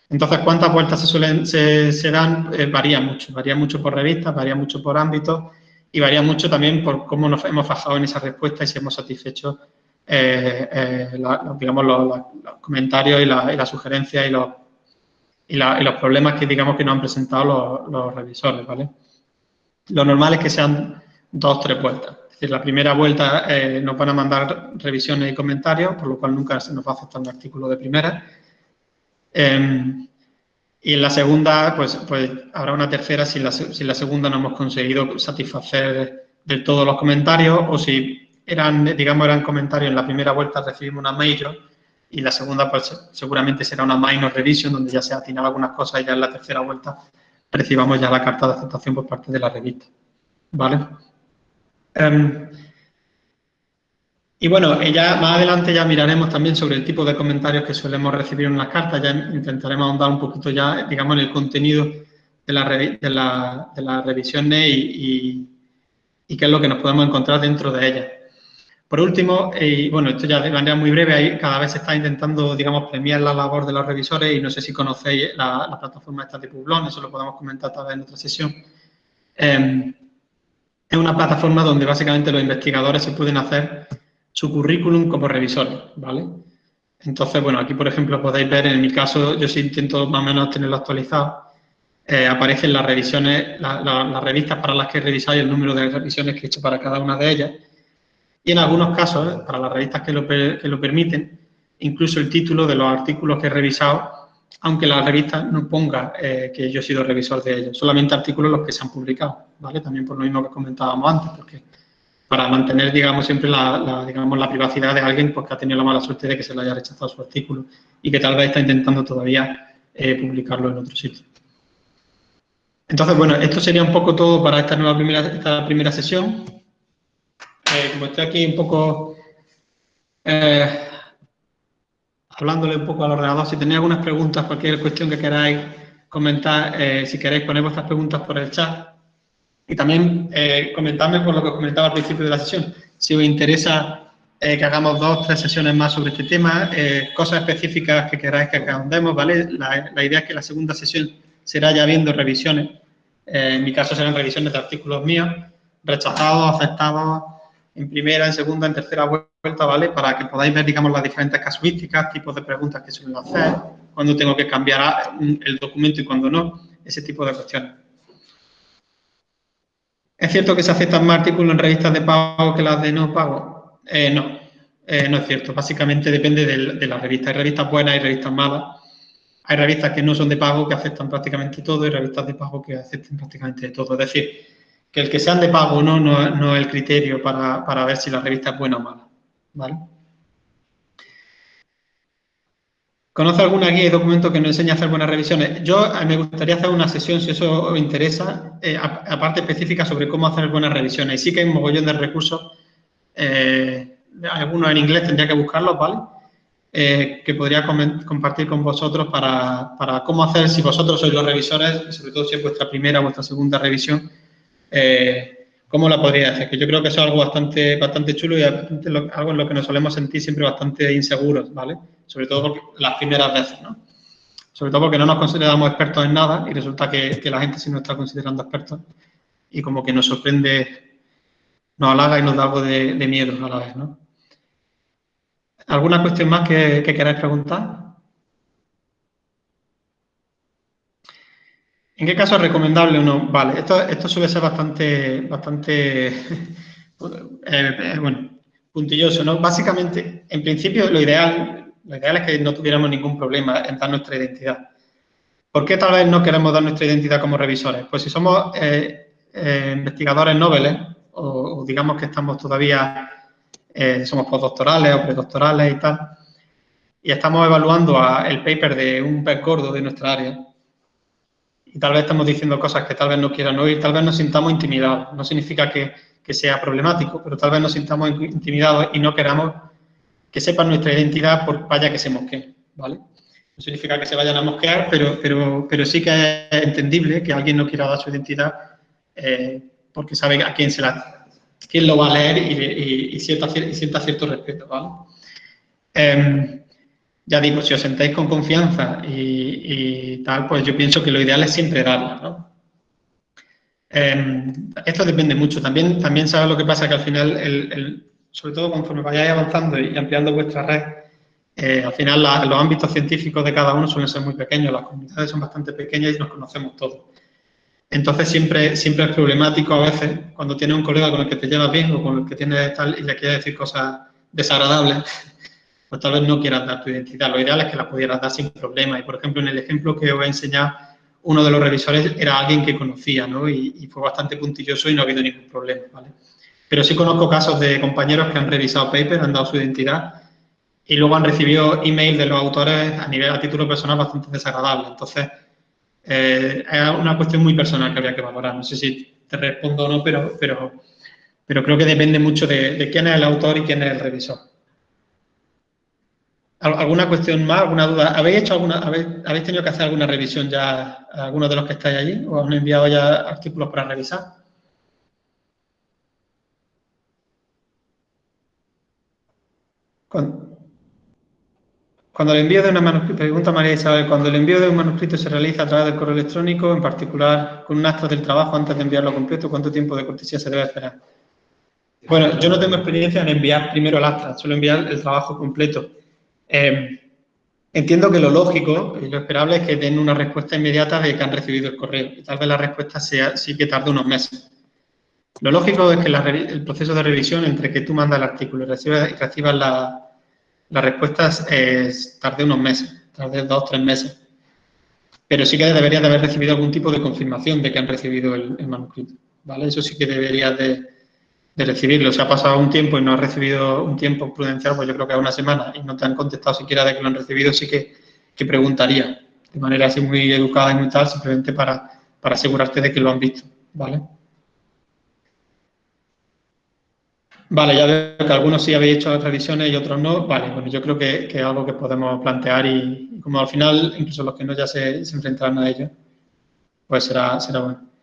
Entonces, ¿cuántas vueltas se, suelen, se, dan? Eh, varía mucho, varía mucho por revista, varía mucho por ámbito y varía mucho también por cómo nos hemos fajado en esa respuesta y si hemos satisfecho, eh, digamos, los, comentarios y, las sugerencias y los y, los problemas que digamos que nos han presentado los, revisores, ¿vale? Lo normal es que sean dos, tres vueltas. Es decir, la primera vuelta eh, nos van a mandar revisiones y comentarios, por lo cual nunca se nos va a aceptar un artículo de primera. Em, y en la segunda, pues, pues habrá una tercera si la, si la segunda no hemos conseguido satisfacer del todo los comentarios o si eran, digamos, eran comentarios en la primera vuelta recibimos una major y la segunda pues, seguramente será una minor revision donde ya se atinan algunas cosas y ya en la tercera vuelta recibamos ya la carta de aceptación por parte de la revista. ¿Vale? Em, y bueno, ya más adelante ya miraremos también sobre el tipo de comentarios que solemos recibir en las cartas, ya intentaremos ahondar un poquito ya, digamos, en el contenido de, la, de, la, de las revisiones y, y qué es lo que nos podemos encontrar dentro de ellas. Por último, y bueno, esto ya de manera muy breve, cada vez se está intentando, digamos, premiar la labor de los revisores y no sé si conocéis la, plataforma esta de Publón, eso lo podemos comentar tal vez en otra sesión. Em, es una plataforma donde básicamente los investigadores se pueden hacer su currículum como revisores, ¿vale? Entonces, bueno, aquí por ejemplo podéis ver, en mi caso, yo sí intento más o menos tenerlo actualizado, eh, aparecen las revisiones, las revistas para las que revisáis, el número de revisiones que he hecho para cada una de ellas, y en algunos casos, ¿eh? para las revistas que lo, que lo, permiten, incluso el título de los artículos que he revisado, aunque la revista no ponga eh, que yo he sido revisor de ellos, solamente artículos los que se han publicado, ¿vale? También por lo mismo que comentábamos antes, porque para mantener, digamos, siempre la, digamos, la privacidad de alguien pues, que ha tenido la mala suerte de que se le haya rechazado su artículo y que tal vez está intentando todavía eh, publicarlo en otro sitio. Entonces, bueno, esto sería un poco todo para esta nueva primera, esta primera sesión. Eh, como estoy aquí un poco eh, hablándole un poco al ordenador, si tenéis algunas preguntas, cualquier cuestión que queráis comentar, eh, si queréis poner vuestras preguntas por el chat. Y también comentarme por lo que os comentaba al principio de la sesión, si os interesa que hagamos dos tres sesiones más sobre este tema, cosas específicas que queráis que ahondemos, ¿vale? La, la, idea es que la segunda sesión será ya viendo revisiones, en mi caso serán revisiones de artículos míos, rechazados, aceptados, en primera, en segunda, en tercera vuelta, ¿vale? Para que podáis ver, digamos, las diferentes casuísticas, tipos de preguntas que suelen hacer, cuando tengo que cambiar el documento y cuando no, ese tipo de cuestiones. ¿Es cierto que se aceptan más artículos en revistas de pago que las de no pago? Eh, no, eh, no es cierto. Básicamente depende de, de la revista. Hay revistas buenas y revistas malas. Hay revistas que no son de pago que aceptan prácticamente todo y revistas de pago que aceptan prácticamente todo. Es decir, que el que sean de pago o no, no, es el criterio para, ver si la revista es buena o mala. ¿Vale? ¿Conoce alguna guía y documento que nos enseñe a hacer buenas revisiones? Yo eh, me gustaría hacer una sesión, si eso os interesa, eh, aparte específica sobre cómo hacer buenas revisiones. Y sí que hay un mogollón de recursos, eh, algunos en inglés tendría que buscarlos, ¿vale? que podría compartir con vosotros para, para, cómo hacer, si vosotros sois los revisores, sobre todo si es vuestra primera o vuestra segunda revisión, eh, ¿cómo la podría hacer? Que yo creo que eso es algo bastante, bastante chulo y algo en lo que nos solemos sentir siempre bastante inseguros, ¿vale? Sobre todo las primeras veces, ¿no? Sobre todo porque no nos consideramos expertos en nada y resulta que, la gente sí nos está considerando expertos y como que nos sorprende, nos halaga y nos da algo de, miedo a la vez, ¿no? ¿Alguna cuestión más que, que queráis preguntar? ¿En qué caso es recomendable o no? Vale, esto, suele ser bastante, bastante <laughs> eh, eh, bueno, puntilloso, ¿no? Básicamente, en principio, lo ideal, lo ideal es que no tuviéramos ningún problema en dar nuestra identidad. ¿Por qué tal vez no queremos dar nuestra identidad como revisores? Pues si somos eh, investigadores noveles, o, digamos que estamos todavía, somos postdoctorales o predoctorales y tal, y estamos evaluando el paper de un pez gordo de nuestra área, y tal vez estamos diciendo cosas que tal vez no quieran oír, tal vez nos sintamos intimidados. No significa que, que sea problemático, pero tal vez nos sintamos intimidados y no queramos que sepan nuestra identidad por vaya que se mosqueen, ¿vale? No significa que se vayan a mosquear, pero, pero, pero sí que es entendible que alguien no quiera dar su identidad eh, porque sabe a quién se la, quién lo va a leer y, sienta, cierto respeto, ¿vale? Em, ya digo, si os sentáis con confianza y, tal, pues yo pienso que lo ideal es siempre darla, ¿no? Em, esto depende mucho. También, también sabes lo que pasa, que al final, sobre todo conforme vayáis avanzando y ampliando vuestra red, eh, al final los ámbitos científicos de cada uno suelen ser muy pequeños, las comunidades son bastante pequeñas y nos conocemos todos. Entonces siempre, siempre es problemático a veces cuando tienes un colega con el que te llevas bien o con el que tienes tal y le quieres decir cosas desagradables, pues tal vez no quieras dar tu identidad. Lo ideal es que la pudieras dar sin problema. Y, por ejemplo, en el ejemplo que os he enseñado, uno de los revisores era alguien que conocía, ¿no? Y, fue bastante puntilloso y no ha habido ningún problema, ¿vale? Pero sí conozco casos de compañeros que han revisado papers, han dado su identidad y luego han recibido email de los autores a nivel, a título personal, bastante desagradable. Entonces, eh, es una cuestión muy personal que habría que valorar. No sé si te respondo o no, pero, pero, pero creo que depende mucho de quién es el autor y quién es el revisor. ¿Alguna cuestión más, alguna duda? ¿Habéis hecho alguna, habéis, tenido que hacer alguna revisión ya, algunos de los que estáis allí? ¿O han enviado ya artículos para revisar? Cuando, el envío de una manuscrito, pregunta María Isabel, cuando el envío de un manuscrito se realiza a través del correo electrónico, en particular con un acto del trabajo antes de enviarlo completo, ¿cuánto tiempo de cortesía se debe esperar? Bueno, yo no tengo experiencia en enviar primero el acta, suelo enviar el trabajo completo. Eh, entiendo que lo lógico y lo esperable es que den una respuesta inmediata de que han recibido el correo. Y tal vez la respuesta sea sí que tarde unos meses. Lo lógico es que el proceso de revisión entre que tú mandas el artículo y recibas, recibas la, las respuestas es, tarde unos meses, tarde dos tres meses. Pero sí que deberías de haber recibido algún tipo de confirmación de que han recibido el, el manuscrito. ¿vale? Eso sí que deberías de, de recibirlo. Si ha pasado un tiempo y no has recibido un tiempo prudencial, pues yo creo que a una semana y no te han contestado siquiera de que lo han recibido, sí que, preguntaría de manera así muy educada y muy tal, simplemente para, para asegurarte de que lo han visto, ¿vale? Vale, ya veo que algunos sí habéis hecho revisiones y otros no. Vale, bueno, yo creo que, es algo que podemos plantear y, como al final, incluso los que no ya se, se enfrentarán a ello, pues será, será bueno.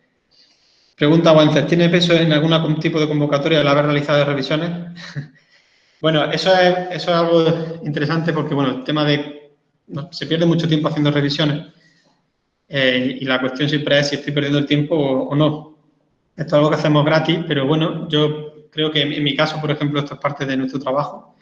Pregunta Wences, ¿tiene peso en algún tipo de convocatoria el haber realizado revisiones? <laughs> bueno, eso es, algo interesante porque, bueno, el tema de... se pierde mucho tiempo haciendo revisiones eh, y la cuestión siempre es si estoy perdiendo el tiempo o, no. Esto es algo que hacemos gratis, pero bueno, yo creo que en, mi caso, por ejemplo, esto es parte de nuestro trabajo.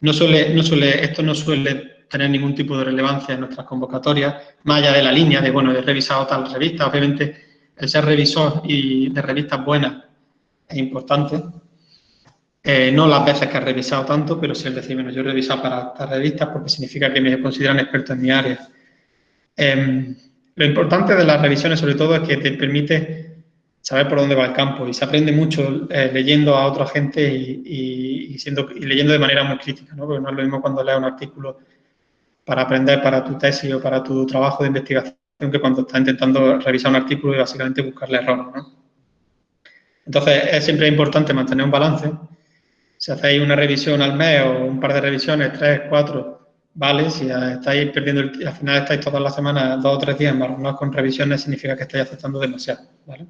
No suele, no suele, esto no suele tener ningún tipo de relevancia en nuestras convocatorias, más allá de la línea de, bueno, he revisado tal revista, obviamente el ser revisor y de revistas buenas es importante. Eh, no las veces que he revisado tanto, pero sí el decir, bueno, yo he revisado para estas revistas porque significa que me consideran experto en mi área. Em, lo importante de las revisiones, sobre todo, es que te permite saber por dónde va el campo y se aprende mucho eh, leyendo a otra gente y, y leyendo de manera muy crítica, ¿no? Porque no es lo mismo cuando lees un artículo para aprender para tu tesis o para tu trabajo de investigación que cuando está intentando revisar un artículo y básicamente buscarle errores. ¿no? Entonces, es siempre importante mantener un balance. Si hacéis una revisión al mes o un par de revisiones, tres, cuatro, vale. Si estáis perdiendo, el, al final estáis todas las semanas, dos o tres días no con revisiones, significa que estáis aceptando demasiado. ¿vale?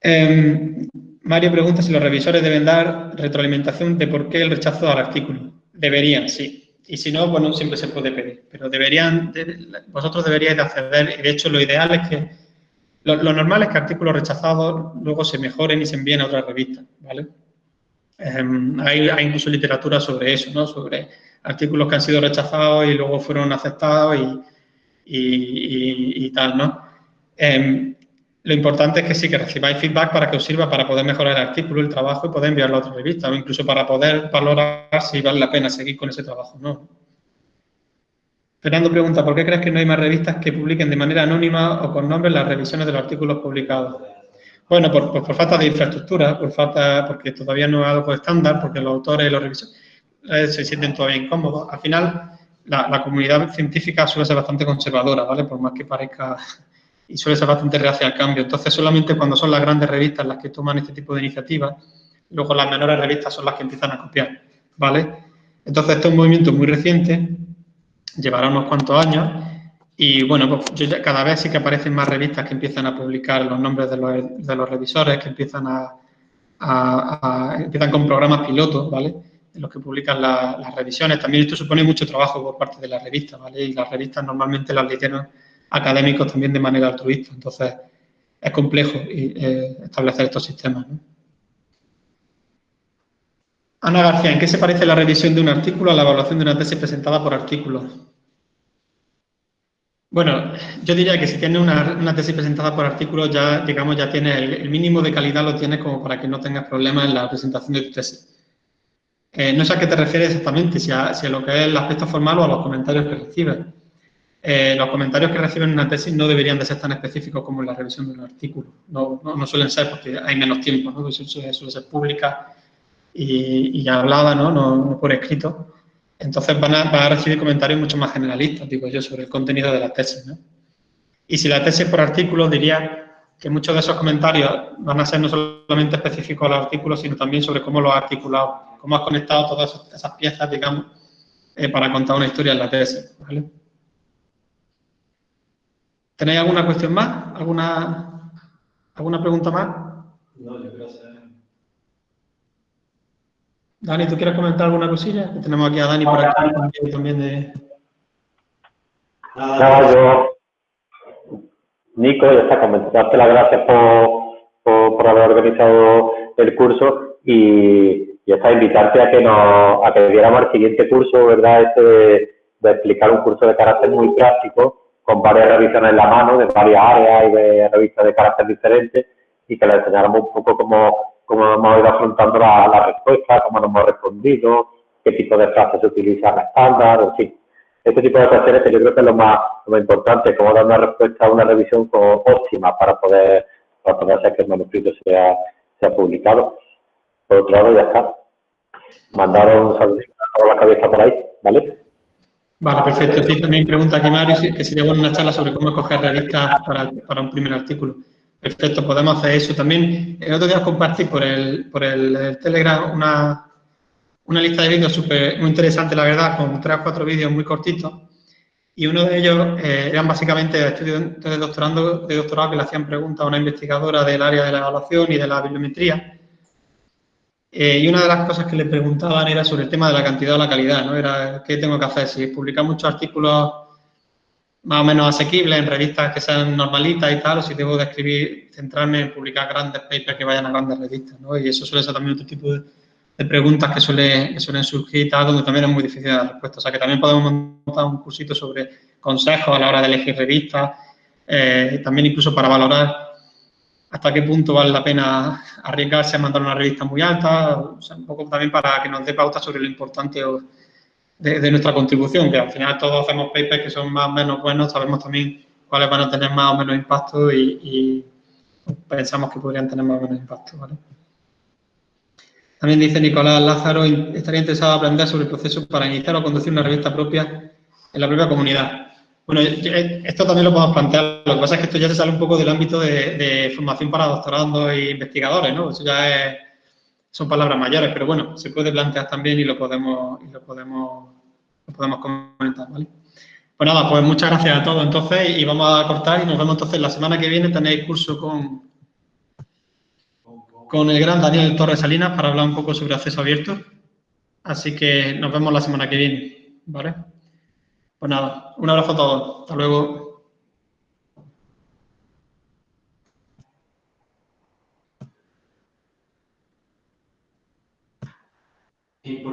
Em, Mario pregunta si los revisores deben dar retroalimentación de por qué el rechazo al artículo. Deberían, sí y si no, bueno, siempre se puede pedir. Pero deberían, vosotros deberíais de acceder, y de hecho lo ideal es que, lo, normal es que artículos rechazados luego se mejoren y se envíen a otras revistas, ¿vale? Em, hay, incluso literatura sobre eso, ¿no? Sobre artículos que han sido rechazados y luego fueron aceptados y, y, tal, ¿no? Em, lo importante es que sí que recibáis feedback para que os sirva para poder mejorar el artículo, el trabajo y poder enviarlo a otra revista, o incluso para poder valorar si vale la pena seguir con ese trabajo no. Fernando pregunta, ¿por qué crees que no hay más revistas que publiquen de manera anónima o con nombre las revisiones de los artículos publicados? Bueno, por, por falta de infraestructura, por falta, porque todavía no es algo estándar, porque los autores y los revisores eh, se sienten todavía incómodos. Al final, la, la, comunidad científica suele ser bastante conservadora, ¿vale? Por más que parezca y suele ser bastante reacia al cambio. Entonces, solamente cuando son las grandes revistas las que toman este tipo de iniciativas, luego las menores revistas son las que empiezan a copiar, ¿vale? Entonces, este es un movimiento muy reciente, llevará unos cuantos años, y bueno, pues yo cada vez sí que aparecen más revistas que empiezan a publicar los nombres de los, revisores, que empiezan a, empiezan con programas pilotos, ¿vale? En los que publican las revisiones. También esto supone mucho trabajo por parte de las revistas, ¿vale? Y las revistas normalmente las lideran académicos también de manera altruista. Entonces, es complejo eh, establecer estos sistemas, Ana García, ¿en qué se parece la revisión de un artículo a la evaluación de una tesis presentada por artículos? Bueno, yo diría que si tienes una, tesis presentada por artículos, ya, digamos, ya tienes el, mínimo de calidad lo tienes como para que no tengas problemas en la presentación de tu tesis. Eh, no sé a qué te refieres exactamente, si a, lo que es el aspecto formal o a los comentarios que recibes. Eh, los comentarios que reciben en una tesis no deberían de ser tan específicos como en la revisión de un artículo. No, no, suelen ser porque hay menos tiempo, ¿no? Suele, suele ser pública y, y hablada, ¿no? ¿no? por escrito. Entonces van a, recibir comentarios mucho más generalistas, digo yo, sobre el contenido de la tesis. ¿no? Y si la tesis por artículo, diría que muchos de esos comentarios van a ser no solamente específicos al artículo, sino también sobre cómo lo has articulado, cómo has conectado todas esas piezas, digamos, eh, para contar una historia en la tesis. ¿vale? ¿Tenéis alguna cuestión más? ¿Alguna, alguna pregunta más? No, yo creo que Dani, ¿tú quieres comentar alguna cosilla? Tenemos aquí a Dani por aquí también de... Nada, yo... Nico, ya está, darte las gracias por, por, haber organizado el curso y, ya está, invitarte a que nos, a que diéramos el siguiente curso, ¿verdad? Este de, de explicar un curso de carácter muy práctico, con varias revisiones en la mano, de varias áreas y de revistas de carácter diferentes, y que le enseñáramos un poco cómo cómo hemos ido afrontando la, la, respuesta, cómo nos hemos respondido, qué tipo de frases se utilizan estándar, en fin. Este tipo de cuestiones que yo creo que es lo más, importante, cómo dar una respuesta a una revisión óptima para poder, para poder hacer que el manuscrito sea, sea publicado. Por otro lado, ya está. Mandaron un saludo a la cabeza por ahí, ¿vale? Vale, perfecto. Sí, también pregunta aquí Mario que sería buena una charla sobre cómo escoger revistas para, para un primer artículo. Perfecto, podemos hacer eso. También el otro día compartí por el, por el, Telegram una, una, lista de vídeos súper muy interesante, la verdad, con tres o cuatro vídeos muy cortitos. Y uno de ellos eh, eran básicamente estudiantes de, doctorando, de doctorado que le hacían preguntas a una investigadora del área de la evaluación y de la bibliometría. Eh, y una de las cosas que le preguntaban era sobre el tema de la cantidad o la calidad, ¿no? Era qué tengo que hacer, si publicar muchos artículos más o menos asequibles en revistas que sean normalitas y tal, o si debo de escribir, centrarme en publicar grandes papers que vayan a grandes revistas, ¿no? Y eso suele ser también otro tipo de, preguntas que, suele, suelen surgir y tal, donde también es muy difícil dar respuesta. O sea, que también podemos montar un cursito sobre consejos a la hora de elegir revistas, eh, también incluso para valorar hasta qué punto vale la pena arriesgarse a mandar una revista muy alta, o sea, un poco también para que nos dé pauta sobre lo importante de, nuestra contribución, que al final todos hacemos papers que son más o menos buenos, sabemos también cuáles van a tener más o menos impacto y, pensamos que podrían tener más o menos impacto. También dice Nicolás Lázaro, estaría interesado en aprender sobre el proceso para iniciar o conducir una revista propia en la propia comunidad. Bueno, esto también lo podemos plantear, lo que pasa es que esto ya se sale un poco del ámbito de, formación para doctorandos e investigadores, ¿no? Eso ya son palabras mayores, pero bueno, se puede plantear también y lo podemos, lo podemos podemos comentar, ¿vale? Pues nada, pues muchas gracias a todos entonces y vamos a cortar y nos vemos entonces la semana que viene tenéis curso con, con el gran Daniel Torres Salinas para hablar un poco sobre acceso abierto. Así que nos vemos la semana que viene, ¿vale? Pues nada, un abrazo a todos. Hasta luego.